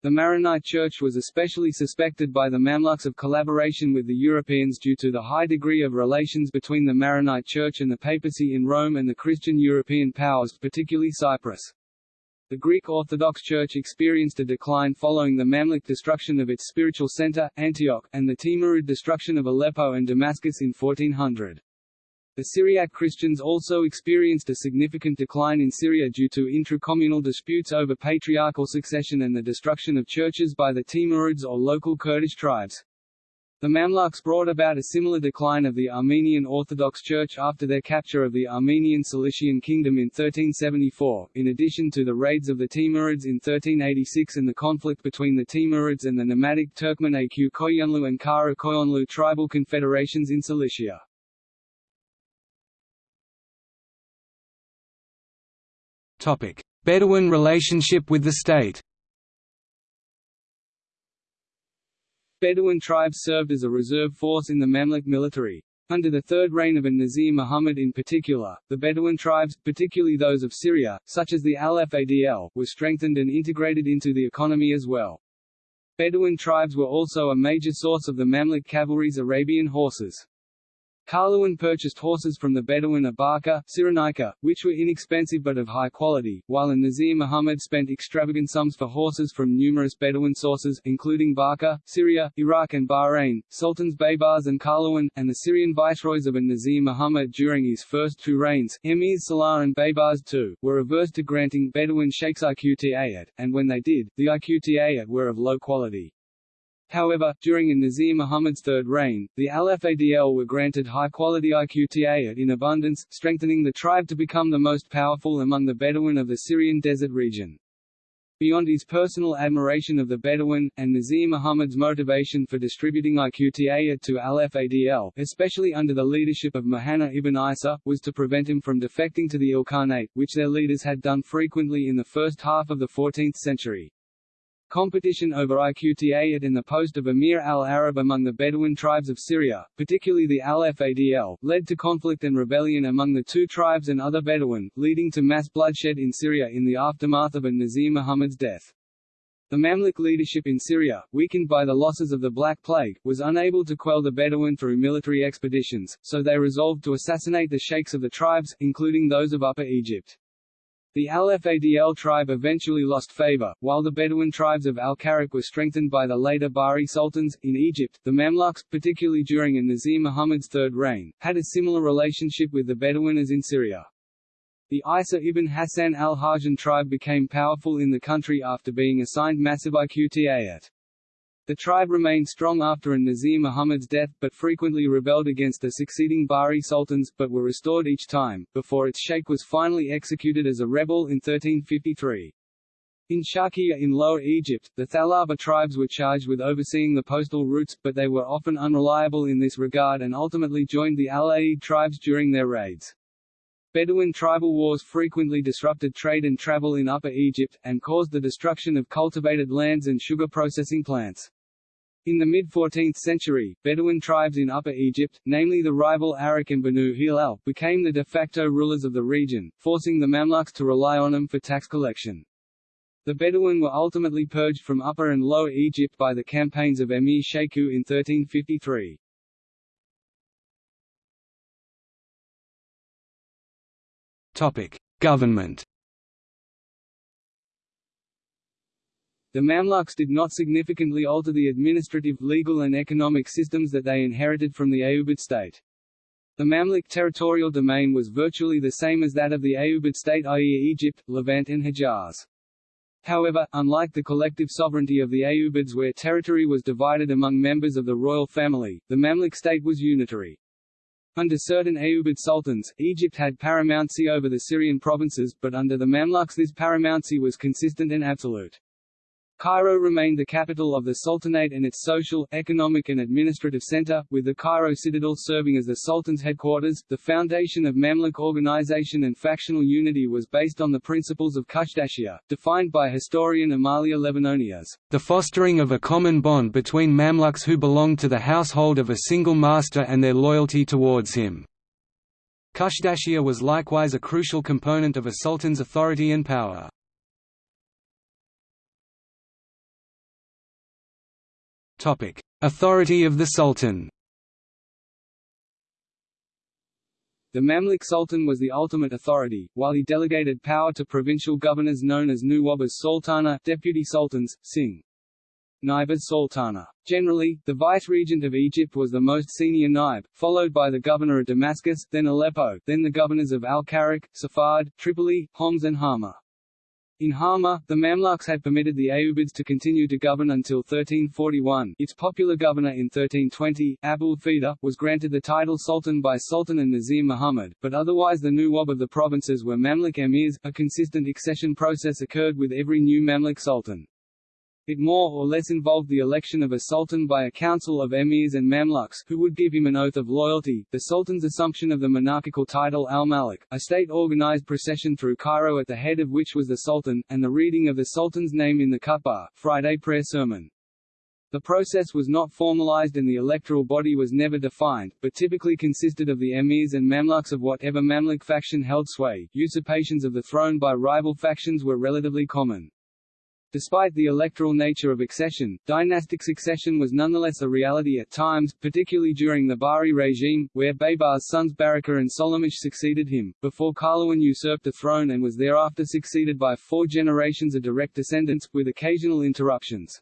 The Maronite Church was especially suspected by the Mamluks of collaboration with the Europeans due to the high degree of relations between the Maronite Church and the papacy in Rome and the Christian European powers particularly Cyprus. The Greek Orthodox Church experienced a decline following the Mamluk destruction of its spiritual center, Antioch, and the Timurid destruction of Aleppo and Damascus in 1400. The Syriac Christians also experienced a significant decline in Syria due to intra-communal disputes over patriarchal succession and the destruction of churches by the Timurids or local Kurdish tribes. The Mamluks brought about a similar decline of the Armenian Orthodox Church after their capture of the Armenian Cilician Kingdom in 1374, in addition to the raids of the Timurids in 1386 and the conflict between the Timurids and the nomadic Turkmen Aq Koyunlu and Kara Koyunlu tribal confederations in Cilicia. Bedouin relationship with the state. Bedouin tribes served as a reserve force in the Mamluk military. Under the third reign of an-Nazir Muhammad in particular, the Bedouin tribes, particularly those of Syria, such as the Al-Fadl, were strengthened and integrated into the economy as well. Bedouin tribes were also a major source of the Mamluk cavalry's Arabian horses. Qalawun purchased horses from the Bedouin of Barca, Cyrenaica, which were inexpensive but of high quality, while an-Nazir Muhammad spent extravagant sums for horses from numerous Bedouin sources, including Barca, Syria, Iraq and Bahrain, Sultans Baybars and Qalawun, and the Syrian viceroys of an-Nazir Muhammad during his first two reigns, Emirs Salah and Baybars II, were averse to granting Bedouin sheikhs iqta'at, and when they did, the iqta'at were of low quality. However, during an-Nazir Muhammad's third reign, the Al-Fadl were granted high-quality iqta'at in abundance, strengthening the tribe to become the most powerful among the Bedouin of the Syrian desert region. Beyond his personal admiration of the Bedouin, and Nazir Muhammad's motivation for distributing iqta'at to al-Fadl especially under the leadership of Muhanna ibn Isa, was to prevent him from defecting to the Ilkhanate, which their leaders had done frequently in the first half of the 14th century. Competition over iqta'at in the post of Emir al-Arab among the Bedouin tribes of Syria, particularly the al-Fadl, led to conflict and rebellion among the two tribes and other Bedouin, leading to mass bloodshed in Syria in the aftermath of an-Nazir Muhammad's death. The Mamluk leadership in Syria, weakened by the losses of the Black Plague, was unable to quell the Bedouin through military expeditions, so they resolved to assassinate the sheikhs of the tribes, including those of Upper Egypt. The Al-Fadl tribe eventually lost favor, while the Bedouin tribes of Al-Karak were strengthened by the later Bahri sultans. In Egypt, the Mamluks, particularly during an-Nazir Muhammad's third reign, had a similar relationship with the Bedouin as in Syria. The Isa ibn Hassan al-Hajan tribe became powerful in the country after being assigned massive iqta'at. The tribe remained strong after an-Nazir Muhammad's death, but frequently rebelled against the succeeding Bahri sultans, but were restored each time, before its sheikh was finally executed as a rebel in 1353. In Sharqiya in Lower Egypt, the Thalaba tribes were charged with overseeing the postal routes, but they were often unreliable in this regard and ultimately joined the Al-Aid tribes during their raids. Bedouin tribal wars frequently disrupted trade and travel in Upper Egypt, and caused the destruction of cultivated lands and sugar processing plants. In the mid-14th century, Bedouin tribes in Upper Egypt, namely the rival Arak and Banu Hilal, became the de facto rulers of the region, forcing the Mamluks to rely on them for tax collection. The Bedouin were ultimately purged from Upper and Lower Egypt by the campaigns of Emir Sheku in 1353. Topic: Government The Mamluks did not significantly alter the administrative, legal and economic systems that they inherited from the Ayyubid state. The Mamluk territorial domain was virtually the same as that of the Ayyubid state i.e. Egypt, Levant and Hejaz. However, unlike the collective sovereignty of the Ayyubids where territory was divided among members of the royal family, the Mamluk state was unitary. Under certain Ayyubid sultans, Egypt had paramountcy over the Syrian provinces, but under the Mamluks this paramountcy was consistent and absolute. Cairo remained the capital of the Sultanate and its social, economic and administrative center, with the Cairo citadel serving as the Sultan's headquarters. The foundation of Mamluk organization and factional unity was based on the principles of Kushdashia, defined by historian Amalia Levanoni as the fostering of a common bond between Mamluks who belonged to the household of a single master and their loyalty towards him. Kushdashia was likewise a crucial component of a sultan's authority and power. Topic: Authority of the Sultan. The Mamluk Sultan was the ultimate authority, while he delegated power to provincial governors known as Nuwab as Sultana deputy sultans, Singh. Naib Sultana. Generally, the vice-regent of Egypt was the most senior Naib, followed by the governor of Damascus, then Aleppo, then the governors of Al-Karak, Safad, Tripoli, Homs and Hama. In Hama, the Mamluks had permitted the Ayyubids to continue to govern until 1341. Its popular governor in 1320, Abul Fida, was granted the title Sultan by Sultan and Nazir Muhammad, but otherwise the Nuwab of the provinces were Mamluk emirs. A consistent accession process occurred with every new Mamluk sultan. It more or less involved the election of a sultan by a council of emirs and mamluks, who would give him an oath of loyalty, the sultan's assumption of the monarchical title al-Malik, a state-organized procession through Cairo at the head of which was the sultan, and the reading of the sultan's name in the khutbah, Friday prayer sermon. The process was not formalized and the electoral body was never defined, but typically consisted of the emirs and mamluks of whatever Mamluk faction held sway. Usurpations of the throne by rival factions were relatively common. Despite the electoral nature of accession, dynastic succession was nonetheless a reality at times, particularly during the Bahri regime, where Baybar's sons Baraka and Solomon succeeded him, before Qalawun usurped the throne and was thereafter succeeded by four generations of direct descendants, with occasional interruptions.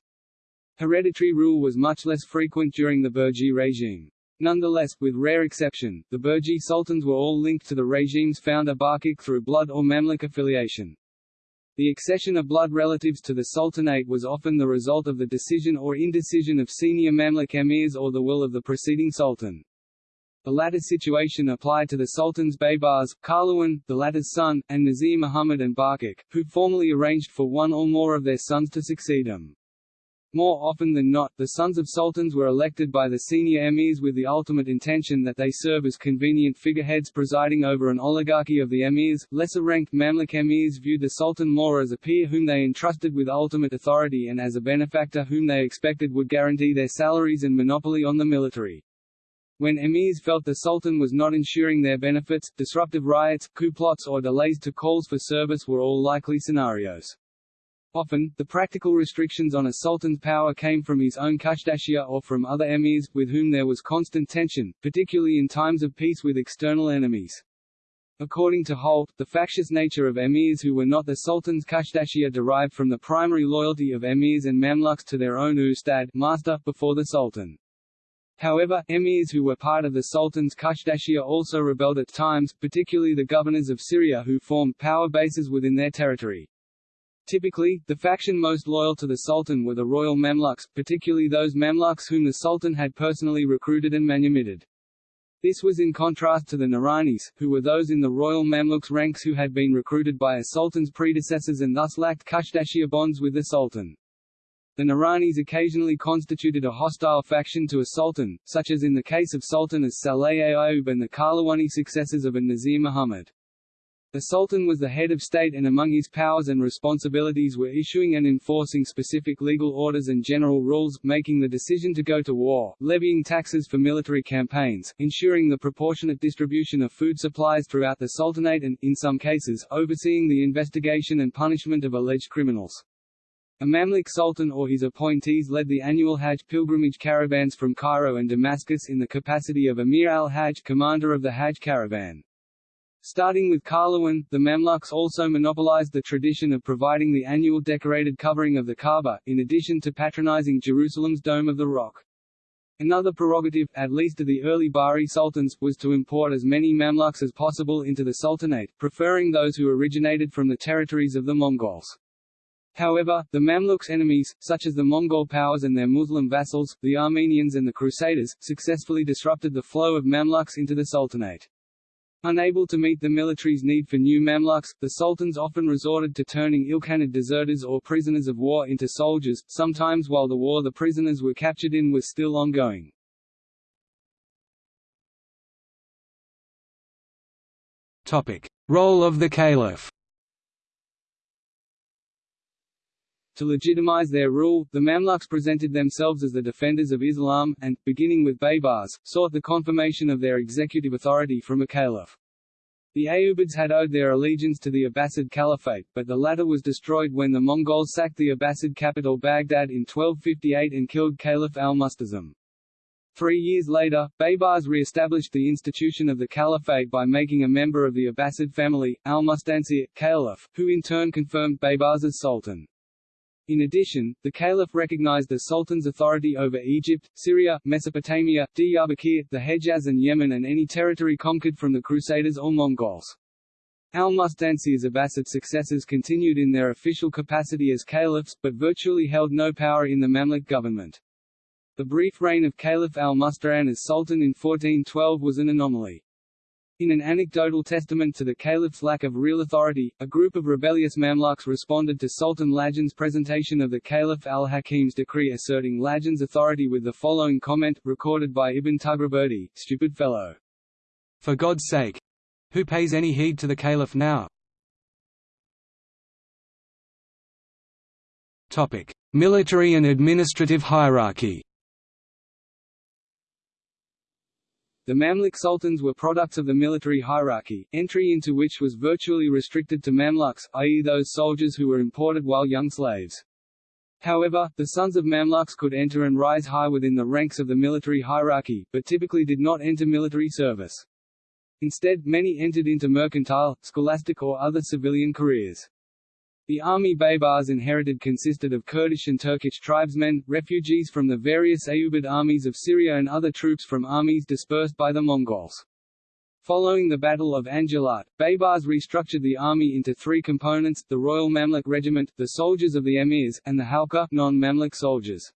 Hereditary rule was much less frequent during the Burji regime. Nonetheless, with rare exception, the Burji sultans were all linked to the regime's founder Barquq through blood or Mamluk affiliation. The accession of blood relatives to the Sultanate was often the result of the decision or indecision of senior Mamluk emirs or the will of the preceding sultan. The latter situation applied to the Sultan's Baybars, Qalawun, the latter's son, and Nazir Muhammad and Barquq, who formally arranged for one or more of their sons to succeed him. More often than not, the sons of sultans were elected by the senior emirs with the ultimate intention that they serve as convenient figureheads presiding over an oligarchy of the emirs. Lesser-ranked Mamluk emirs viewed the sultan more as a peer whom they entrusted with ultimate authority and as a benefactor whom they expected would guarantee their salaries and monopoly on the military. When emirs felt the sultan was not ensuring their benefits, disruptive riots, coup plots or delays to calls for service were all likely scenarios. Often, the practical restrictions on a sultan's power came from his own Kashdashia or from other emirs, with whom there was constant tension, particularly in times of peace with external enemies. According to Holt, the factious nature of emirs who were not the sultan's Kashdashia derived from the primary loyalty of emirs and mamluks to their own ustad master before the sultan. However, emirs who were part of the sultan's Kashdashia also rebelled at times, particularly the governors of Syria who formed power bases within their territory. Typically, the faction most loyal to the Sultan were the royal Mamluks, particularly those Mamluks whom the Sultan had personally recruited and manumitted. This was in contrast to the Nuranis, who were those in the royal Mamluks ranks who had been recruited by a sultan's predecessors and thus lacked khushdashiyya bonds with the sultan. The Nuranis occasionally constituted a hostile faction to a sultan, such as in the case of Sultan as-Salih Ayyub and the Qalawuni successors of an-Nasir Muhammad. The Sultan was the head of state and among his powers and responsibilities were issuing and enforcing specific legal orders and general rules, making the decision to go to war, levying taxes for military campaigns, ensuring the proportionate distribution of food supplies throughout the Sultanate and, in some cases, overseeing the investigation and punishment of alleged criminals. A Mamluk sultan or his appointees led the annual Hajj pilgrimage caravans from Cairo and Damascus in the capacity of Emir al-Hajj commander of the Hajj caravan. Starting with Qalawun, the Mamluks also monopolized the tradition of providing the annual decorated covering of the Kaaba, in addition to patronizing Jerusalem's Dome of the Rock. Another prerogative, at least of the early Bahri sultans, was to import as many Mamluks as possible into the Sultanate, preferring those who originated from the territories of the Mongols. However, the Mamluks' enemies, such as the Mongol powers and their Muslim vassals, the Armenians and the Crusaders, successfully disrupted the flow of Mamluks into the Sultanate. Unable to meet the military's need for new Mamluks, the sultans often resorted to turning Ilkhanid deserters or prisoners of war into soldiers, sometimes while the war the prisoners were captured in was still ongoing. Topic. Role of the Caliph To legitimize their rule, the Mamluks presented themselves as the defenders of Islam, and, beginning with Baybars, sought the confirmation of their executive authority from a caliph. The Ayyubids had owed their allegiance to the Abbasid Caliphate, but the latter was destroyed when the Mongols sacked the Abbasid capital Baghdad in 1258 and killed Caliph al-Musta'sim. Three years later, Baybars re-established the institution of the caliphate by making a member of the Abbasid family, al-Mustansir, caliph, who in turn confirmed Baybars as sultan. In addition, the caliph recognized the sultan's authority over Egypt, Syria, Mesopotamia, Diyarbakir, the Hejaz and Yemen and any territory conquered from the Crusaders or Mongols. Al-Mustansir's Abbasid successors continued in their official capacity as caliphs, but virtually held no power in the Mamluk government. The brief reign of Caliph al-Musta'in as sultan in 1412 was an anomaly. In an anecdotal testament to the caliph's lack of real authority, a group of rebellious Mamluks responded to Sultan Lajin's presentation of the Caliph al-Hakim's decree asserting Lajin's authority with the following comment, recorded by Ibn Taghribirdi, stupid fellow. For God's sake! Who pays any heed to the Caliph now? Military and administrative hierarchy The Mamluk sultans were products of the military hierarchy, entry into which was virtually restricted to Mamluks, i.e. those soldiers who were imported while young slaves. However, the sons of Mamluks could enter and rise high within the ranks of the military hierarchy, but typically did not enter military service. Instead, many entered into mercantile, scholastic or other civilian careers. The army Baybars inherited consisted of Kurdish and Turkish tribesmen, refugees from the various Ayyubid armies of Syria and other troops from armies dispersed by the Mongols. Following the Battle of Ain Jalut, Baybars restructured the army into three components, the Royal Mamluk Regiment, the soldiers of the emirs, and the Halqa non-Mamluk soldiers.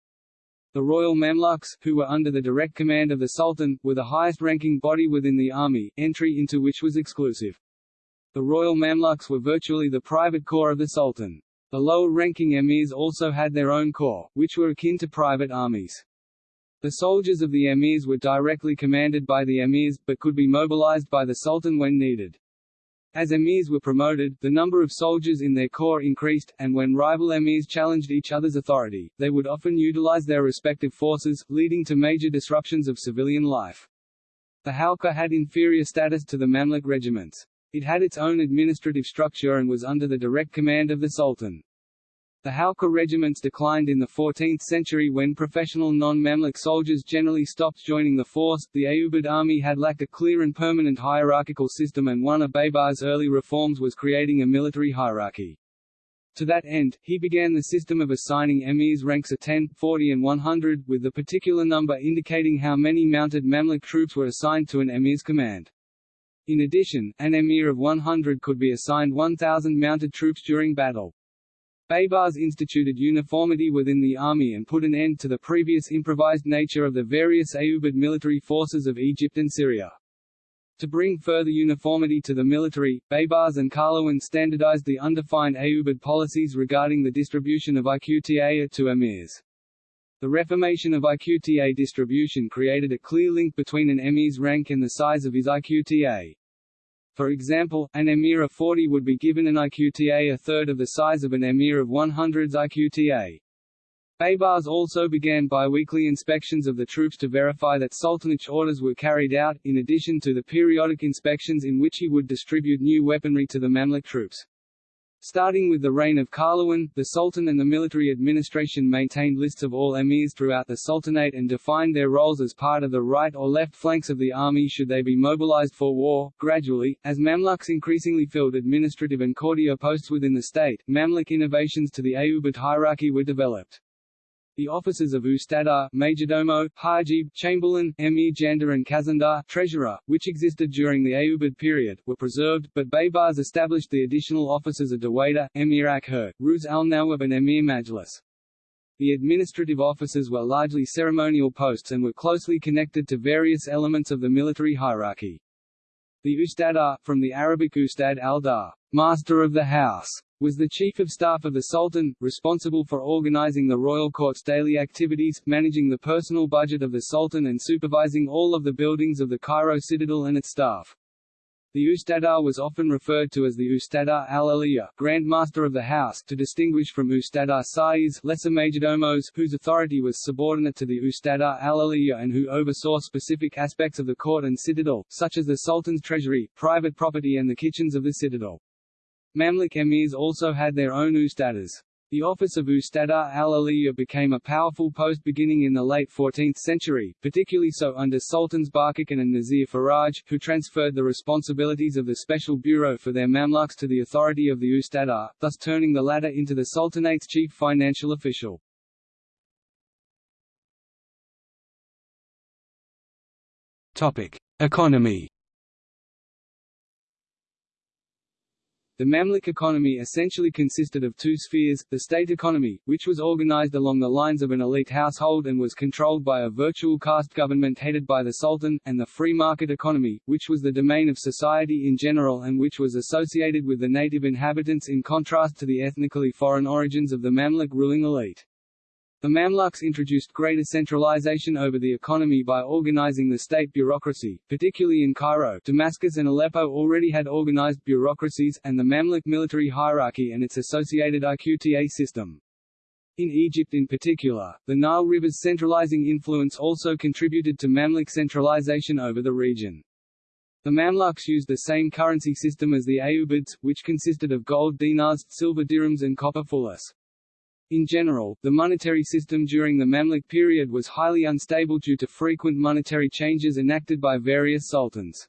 The Royal Mamluks, who were under the direct command of the Sultan, were the highest-ranking body within the army, entry into which was exclusive. The Royal Mamluks were virtually the private corps of the Sultan. The lower-ranking emirs also had their own corps, which were akin to private armies. The soldiers of the emirs were directly commanded by the emirs, but could be mobilized by the Sultan when needed. As emirs were promoted, the number of soldiers in their corps increased, and when rival emirs challenged each other's authority, they would often utilize their respective forces, leading to major disruptions of civilian life. The Halqa had inferior status to the Mamluk regiments. It had its own administrative structure and was under the direct command of the Sultan. The Halqa regiments declined in the 14th century when professional non-Mamluk soldiers generally stopped joining the force. The Ayyubid army had lacked a clear and permanent hierarchical system and one of Baybar's early reforms was creating a military hierarchy. To that end, he began the system of assigning emirs ranks of 10, 40 and 100, with the particular number indicating how many mounted Mamluk troops were assigned to an emir's command. In addition, an emir of 100 could be assigned 1,000 mounted troops during battle. Baybars instituted uniformity within the army and put an end to the previous improvised nature of the various Ayyubid military forces of Egypt and Syria. To bring further uniformity to the military, Baybars and Qalawun standardized the undefined Ayyubid policies regarding the distribution of IQTA to emirs. The reformation of IQTA distribution created a clear link between an emir's rank and the size of his IQTA. For example, an emir of 40 would be given an IQTA a third of the size of an emir of 100's IQTA. Baybars also began biweekly inspections of the troops to verify that Sultanate orders were carried out, in addition to the periodic inspections in which he would distribute new weaponry to the Mamluk troops. Starting with the reign of Qalawun, the Sultan and the military administration maintained lists of all emirs throughout the Sultanate and defined their roles as part of the right or left flanks of the army should they be mobilized for war. Gradually, as Mamluks increasingly filled administrative and courtier posts within the state, Mamluk innovations to the Ayyubid hierarchy were developed. The offices of Ustadar, Majordomo, Hajib, Chamberlain, Emir Jandar and Khazandar treasurer, which existed during the Ayyubid period, were preserved, but Baybars established the additional offices of Dawadar, Emir Akhur, Ruz al-Nawab and Emir Majlis. The administrative offices were largely ceremonial posts and were closely connected to various elements of the military hierarchy. The Ustadar, from the Arabic Ustad al-Dar, master of the house, was the chief of staff of the Sultan, responsible for organizing the royal court's daily activities, managing the personal budget of the Sultan and supervising all of the buildings of the Cairo citadel and its staff. The Ustadar was often referred to as the Ustadar al-Aliyah, Grand Master of the House, to distinguish from Ustadar Sa'is, lesser majordomos, whose authority was subordinate to the Ustadar al-Aliyah and who oversaw specific aspects of the court and citadel, such as the Sultan's treasury, private property and the kitchens of the citadel. Mamluk emirs also had their own ustadars. The office of Ustadar al-Aliyah became a powerful post beginning in the late 14th century, particularly so under Sultans Barkikan and Nasir Faraj, who transferred the responsibilities of the special bureau for their Mamluks to the authority of the Ustadar, thus turning the latter into the Sultanate's chief financial official. Topic: Economy The Mamluk economy essentially consisted of two spheres, the state economy, which was organized along the lines of an elite household and was controlled by a virtual caste government headed by the Sultan, and the free market economy, which was the domain of society in general and which was associated with the native inhabitants in contrast to the ethnically foreign origins of the Mamluk ruling elite. The Mamluks introduced greater centralization over the economy by organizing the state bureaucracy, particularly in Cairo Damascus and Aleppo already had organized bureaucracies, and the Mamluk military hierarchy and its associated IQTA system. In Egypt in particular, the Nile River's centralizing influence also contributed to Mamluk centralization over the region. The Mamluks used the same currency system as the Ayyubids, which consisted of gold dinars, silver dirhams and copper fulus. In general, the monetary system during the Mamluk period was highly unstable due to frequent monetary changes enacted by various sultans.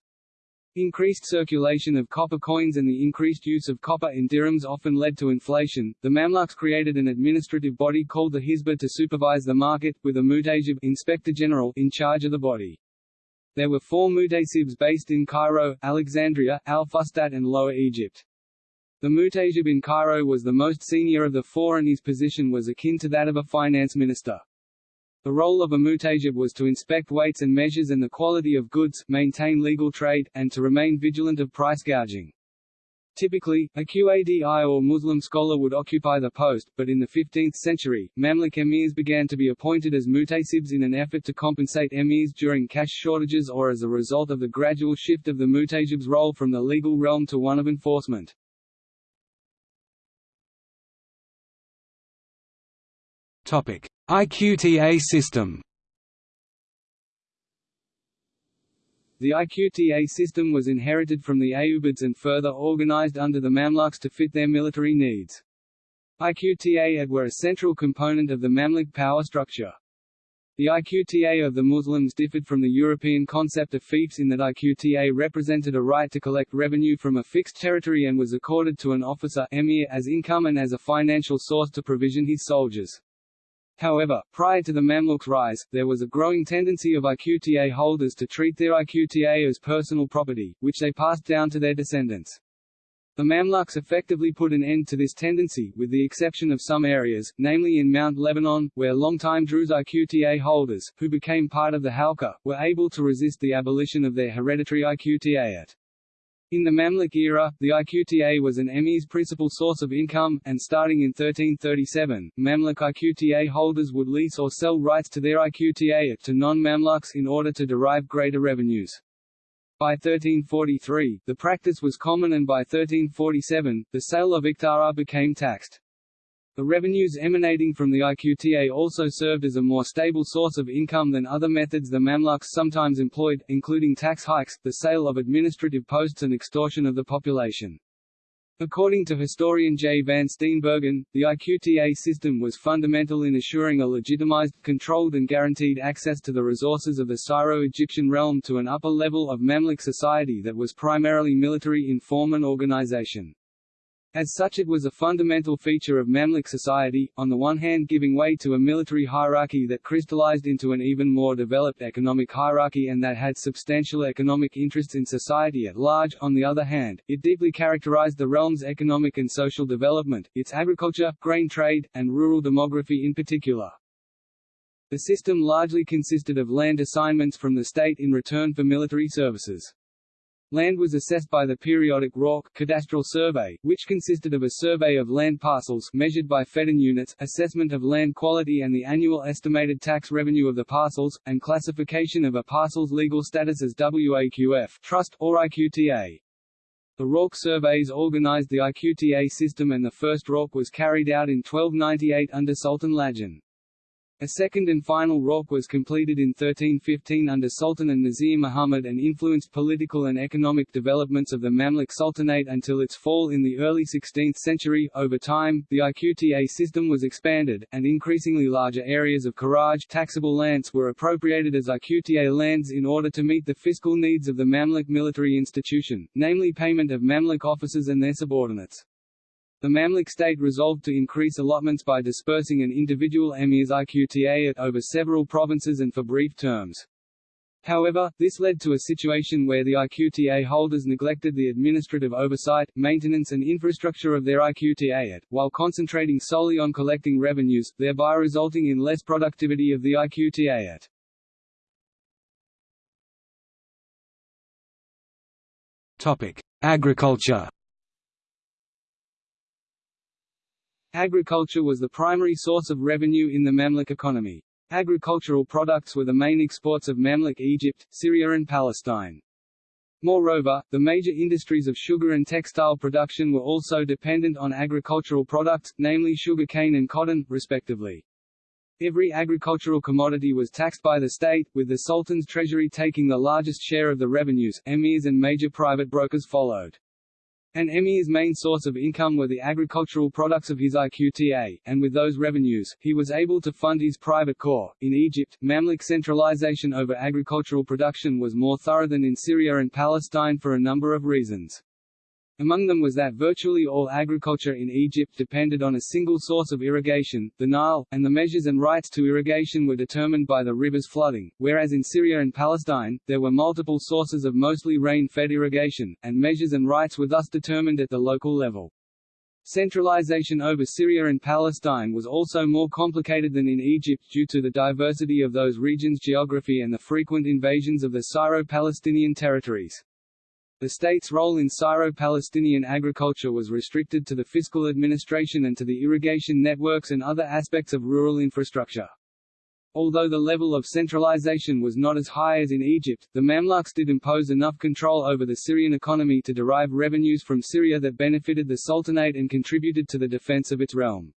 Increased circulation of copper coins and the increased use of copper in dirhams often led to inflation. The Mamluks created an administrative body called the Hisba to supervise the market, with a muhtasib inspector general in charge of the body. There were four muhtasibs based in Cairo, Alexandria, Al-Fustat and Lower Egypt. The Muhtasib in Cairo was the most senior of the four and his position was akin to that of a finance minister. The role of a muhtasib was to inspect weights and measures and the quality of goods, maintain legal trade, and to remain vigilant of price gouging. Typically, a Qadi or Muslim scholar would occupy the post, but in the 15th century, Mamluk emirs began to be appointed as muhtasibs in an effort to compensate emirs during cash shortages or as a result of the gradual shift of the muhtasib's role from the legal realm to one of enforcement. IQTA system The IQTA system was inherited from the Ayyubids and further organized under the Mamluks to fit their military needs. IQTA were a central component of the Mamluk power structure. The IQTA of the Muslims differed from the European concept of fiefs in that IQTA represented a right to collect revenue from a fixed territory and was accorded to an officer emir as income and as a financial source to provision his soldiers. However, prior to the Mamluks' rise, there was a growing tendency of IQTA holders to treat their IQTA as personal property, which they passed down to their descendants. The Mamluks effectively put an end to this tendency, with the exception of some areas, namely in Mount Lebanon, where long-time Druze IQTA holders, who became part of the Halqa, were able to resist the abolition of their hereditary IQTA. In the Mamluk era, the IQTA was an emir's principal source of income, and starting in 1337, Mamluk IQTA holders would lease or sell rights to their IQTA to non-Mamluks in order to derive greater revenues. By 1343, the practice was common and by 1347, the sale of iqta'at became taxed. The revenues emanating from the IQTA also served as a more stable source of income than other methods the Mamluks sometimes employed, including tax hikes, the sale of administrative posts and extortion of the population. According to historian J. van Steenbergen, the IQTA system was fundamental in assuring a legitimized, controlled and guaranteed access to the resources of the Syro-Egyptian realm to an upper level of Mamluk society that was primarily military in form and organization. As such it was a fundamental feature of Mamluk society, on the one hand giving way to a military hierarchy that crystallized into an even more developed economic hierarchy and that had substantial economic interests in society at large, on the other hand, it deeply characterized the realm's economic and social development, its agriculture, grain trade, and rural demography in particular. The system largely consisted of land assignments from the state in return for military services. Land was assessed by the periodic rawk cadastral survey, which consisted of a survey of land parcels measured by Feddan units, assessment of land quality and the annual estimated tax revenue of the parcels, and classification of a parcel's legal status as WAQF trust, or IQTA. The rawk surveys organized the IQTA system and the first rawk was carried out in 1298 under Sultan Lajin. A second and final rawk was completed in 1315 under Sultan an-Nasir Muhammad and influenced political and economic developments of the Mamluk Sultanate until its fall in the early 16th century. Over time, the IQTA system was expanded, and increasingly larger areas of Kharaj taxable lands were appropriated as IQTA lands in order to meet the fiscal needs of the Mamluk military institution, namely payment of Mamluk officers and their subordinates. The Mamluk state resolved to increase allotments by dispersing an individual emir's IQTA at over several provinces and for brief terms. However, this led to a situation where the IQTA holders neglected the administrative oversight, maintenance and infrastructure of their IQTA, at, while concentrating solely on collecting revenues, thereby resulting in less productivity of the IQTA. Topic: Agriculture. Agriculture was the primary source of revenue in the Mamluk economy. Agricultural products were the main exports of Mamluk Egypt, Syria and Palestine. Moreover, the major industries of sugar and textile production were also dependent on agricultural products, namely sugar cane and cotton, respectively. Every agricultural commodity was taxed by the state, with the Sultan's treasury taking the largest share of the revenues, emirs and major private brokers followed. An emir's main source of income were the agricultural products of his IQTA, and with those revenues, he was able to fund his private corps. In Egypt, Mamluk centralization over agricultural production was more thorough than in Syria and Palestine for a number of reasons. Among them was that virtually all agriculture in Egypt depended on a single source of irrigation, the Nile, and the measures and rights to irrigation were determined by the river's flooding, whereas in Syria and Palestine, there were multiple sources of mostly rain-fed irrigation, and measures and rights were thus determined at the local level. Centralization over Syria and Palestine was also more complicated than in Egypt due to the diversity of those regions' geography and the frequent invasions of the Syro-Palestinian territories. The state's role in Syro-Palestinian agriculture was restricted to the fiscal administration and to the irrigation networks and other aspects of rural infrastructure. Although the level of centralization was not as high as in Egypt, the Mamluks did impose enough control over the Syrian economy to derive revenues from Syria that benefited the Sultanate and contributed to the defense of its realm.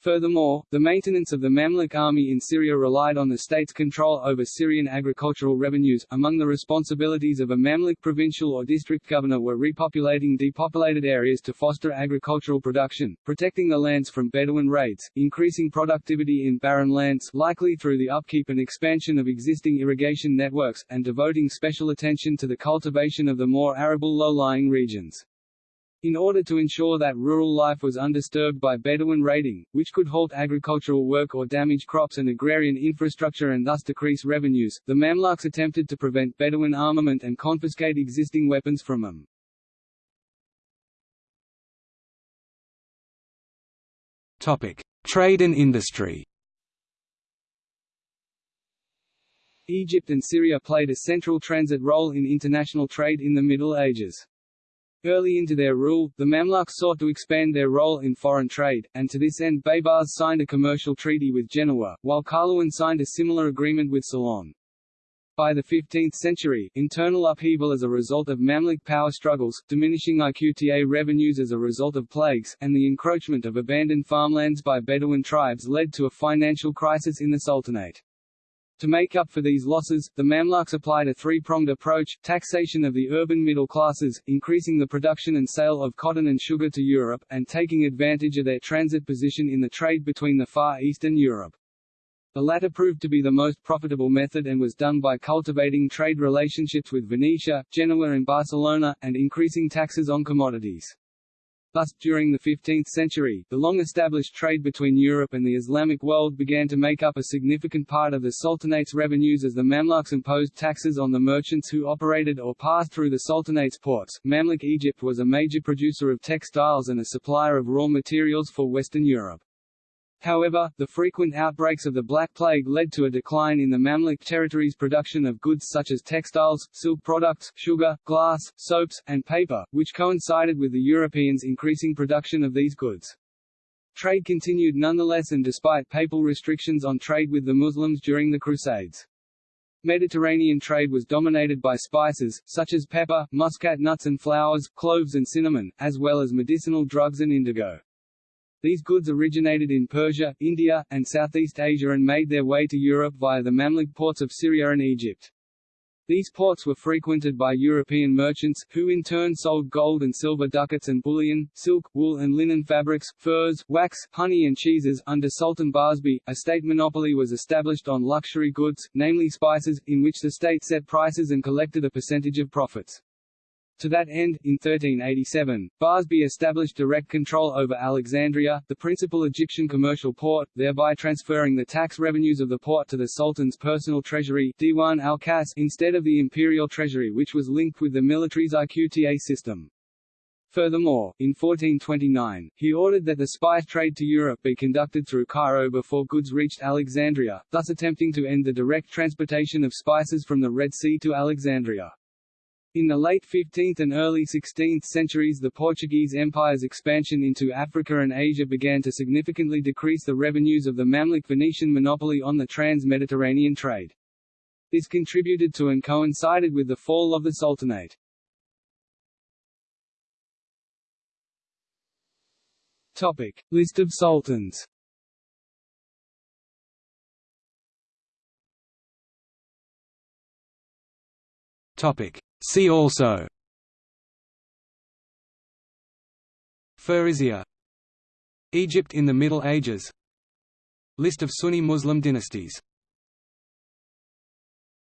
Furthermore, the maintenance of the Mamluk army in Syria relied on the state's control over Syrian agricultural revenues. Among the responsibilities of a Mamluk provincial or district governor were repopulating depopulated areas to foster agricultural production, protecting the lands from Bedouin raids, increasing productivity in barren lands likely through the upkeep and expansion of existing irrigation networks, and devoting special attention to the cultivation of the more arable low-lying regions. In order to ensure that rural life was undisturbed by Bedouin raiding, which could halt agricultural work or damage crops and agrarian infrastructure and thus decrease revenues, the Mamluks attempted to prevent Bedouin armament and confiscate existing weapons from them. Topic: Trade and industry. Egypt and Syria played a central transit role in international trade in the Middle Ages. Early into their rule, the Mamluks sought to expand their role in foreign trade, and to this end Baybars signed a commercial treaty with Genoa, while Qalawun signed a similar agreement with Ceylon. By the 15th century, internal upheaval as a result of Mamluk power struggles, diminishing IQTA revenues as a result of plagues, and the encroachment of abandoned farmlands by Bedouin tribes led to a financial crisis in the Sultanate. To make up for these losses, the Mamluks applied a three-pronged approach, taxation of the urban middle classes, increasing the production and sale of cotton and sugar to Europe, and taking advantage of their transit position in the trade between the Far East and Europe. The latter proved to be the most profitable method and was done by cultivating trade relationships with Venetia, Genoa and Barcelona, and increasing taxes on commodities. Thus, during the 15th century, the long-established trade between Europe and the Islamic world began to make up a significant part of the Sultanate's revenues as the Mamluks imposed taxes on the merchants who operated or passed through the Sultanate's ports. Mamluk Egypt was a major producer of textiles and a supplier of raw materials for Western Europe. However, the frequent outbreaks of the Black Plague led to a decline in the Mamluk territory's production of goods such as textiles, silk products, sugar, glass, soaps, and paper, which coincided with the Europeans' increasing production of these goods. Trade continued nonetheless and despite papal restrictions on trade with the Muslims during the Crusades. Mediterranean trade was dominated by spices, such as pepper, muscat nuts and flowers, cloves and cinnamon, as well as medicinal drugs and indigo. These goods originated in Persia, India, and Southeast Asia and made their way to Europe via the Mamluk ports of Syria and Egypt. These ports were frequented by European merchants, who in turn sold gold and silver ducats and bullion, silk, wool and linen fabrics, furs, wax, honey and cheeses. Under Sultan Barsbay, a state monopoly was established on luxury goods, namely spices, in which the state set prices and collected a percentage of profits. To that end, in 1387, Barsbay established direct control over Alexandria, the principal Egyptian commercial port, thereby transferring the tax revenues of the port to the Sultan's personal treasury Diwan al-Khass instead of the imperial treasury which was linked with the military's IQTA system. Furthermore, in 1429, he ordered that the spice trade to Europe be conducted through Cairo before goods reached Alexandria, thus attempting to end the direct transportation of spices from the Red Sea to Alexandria. In the late 15th and early 16th centuries the Portuguese Empire's expansion into Africa and Asia began to significantly decrease the revenues of the Mamluk-Venetian monopoly on the trans-Mediterranean trade. This contributed to and coincided with the fall of the Sultanate. Topic. List of sultans Topic. See also. Furusiyya Egypt in the Middle Ages. List of Sunni Muslim dynasties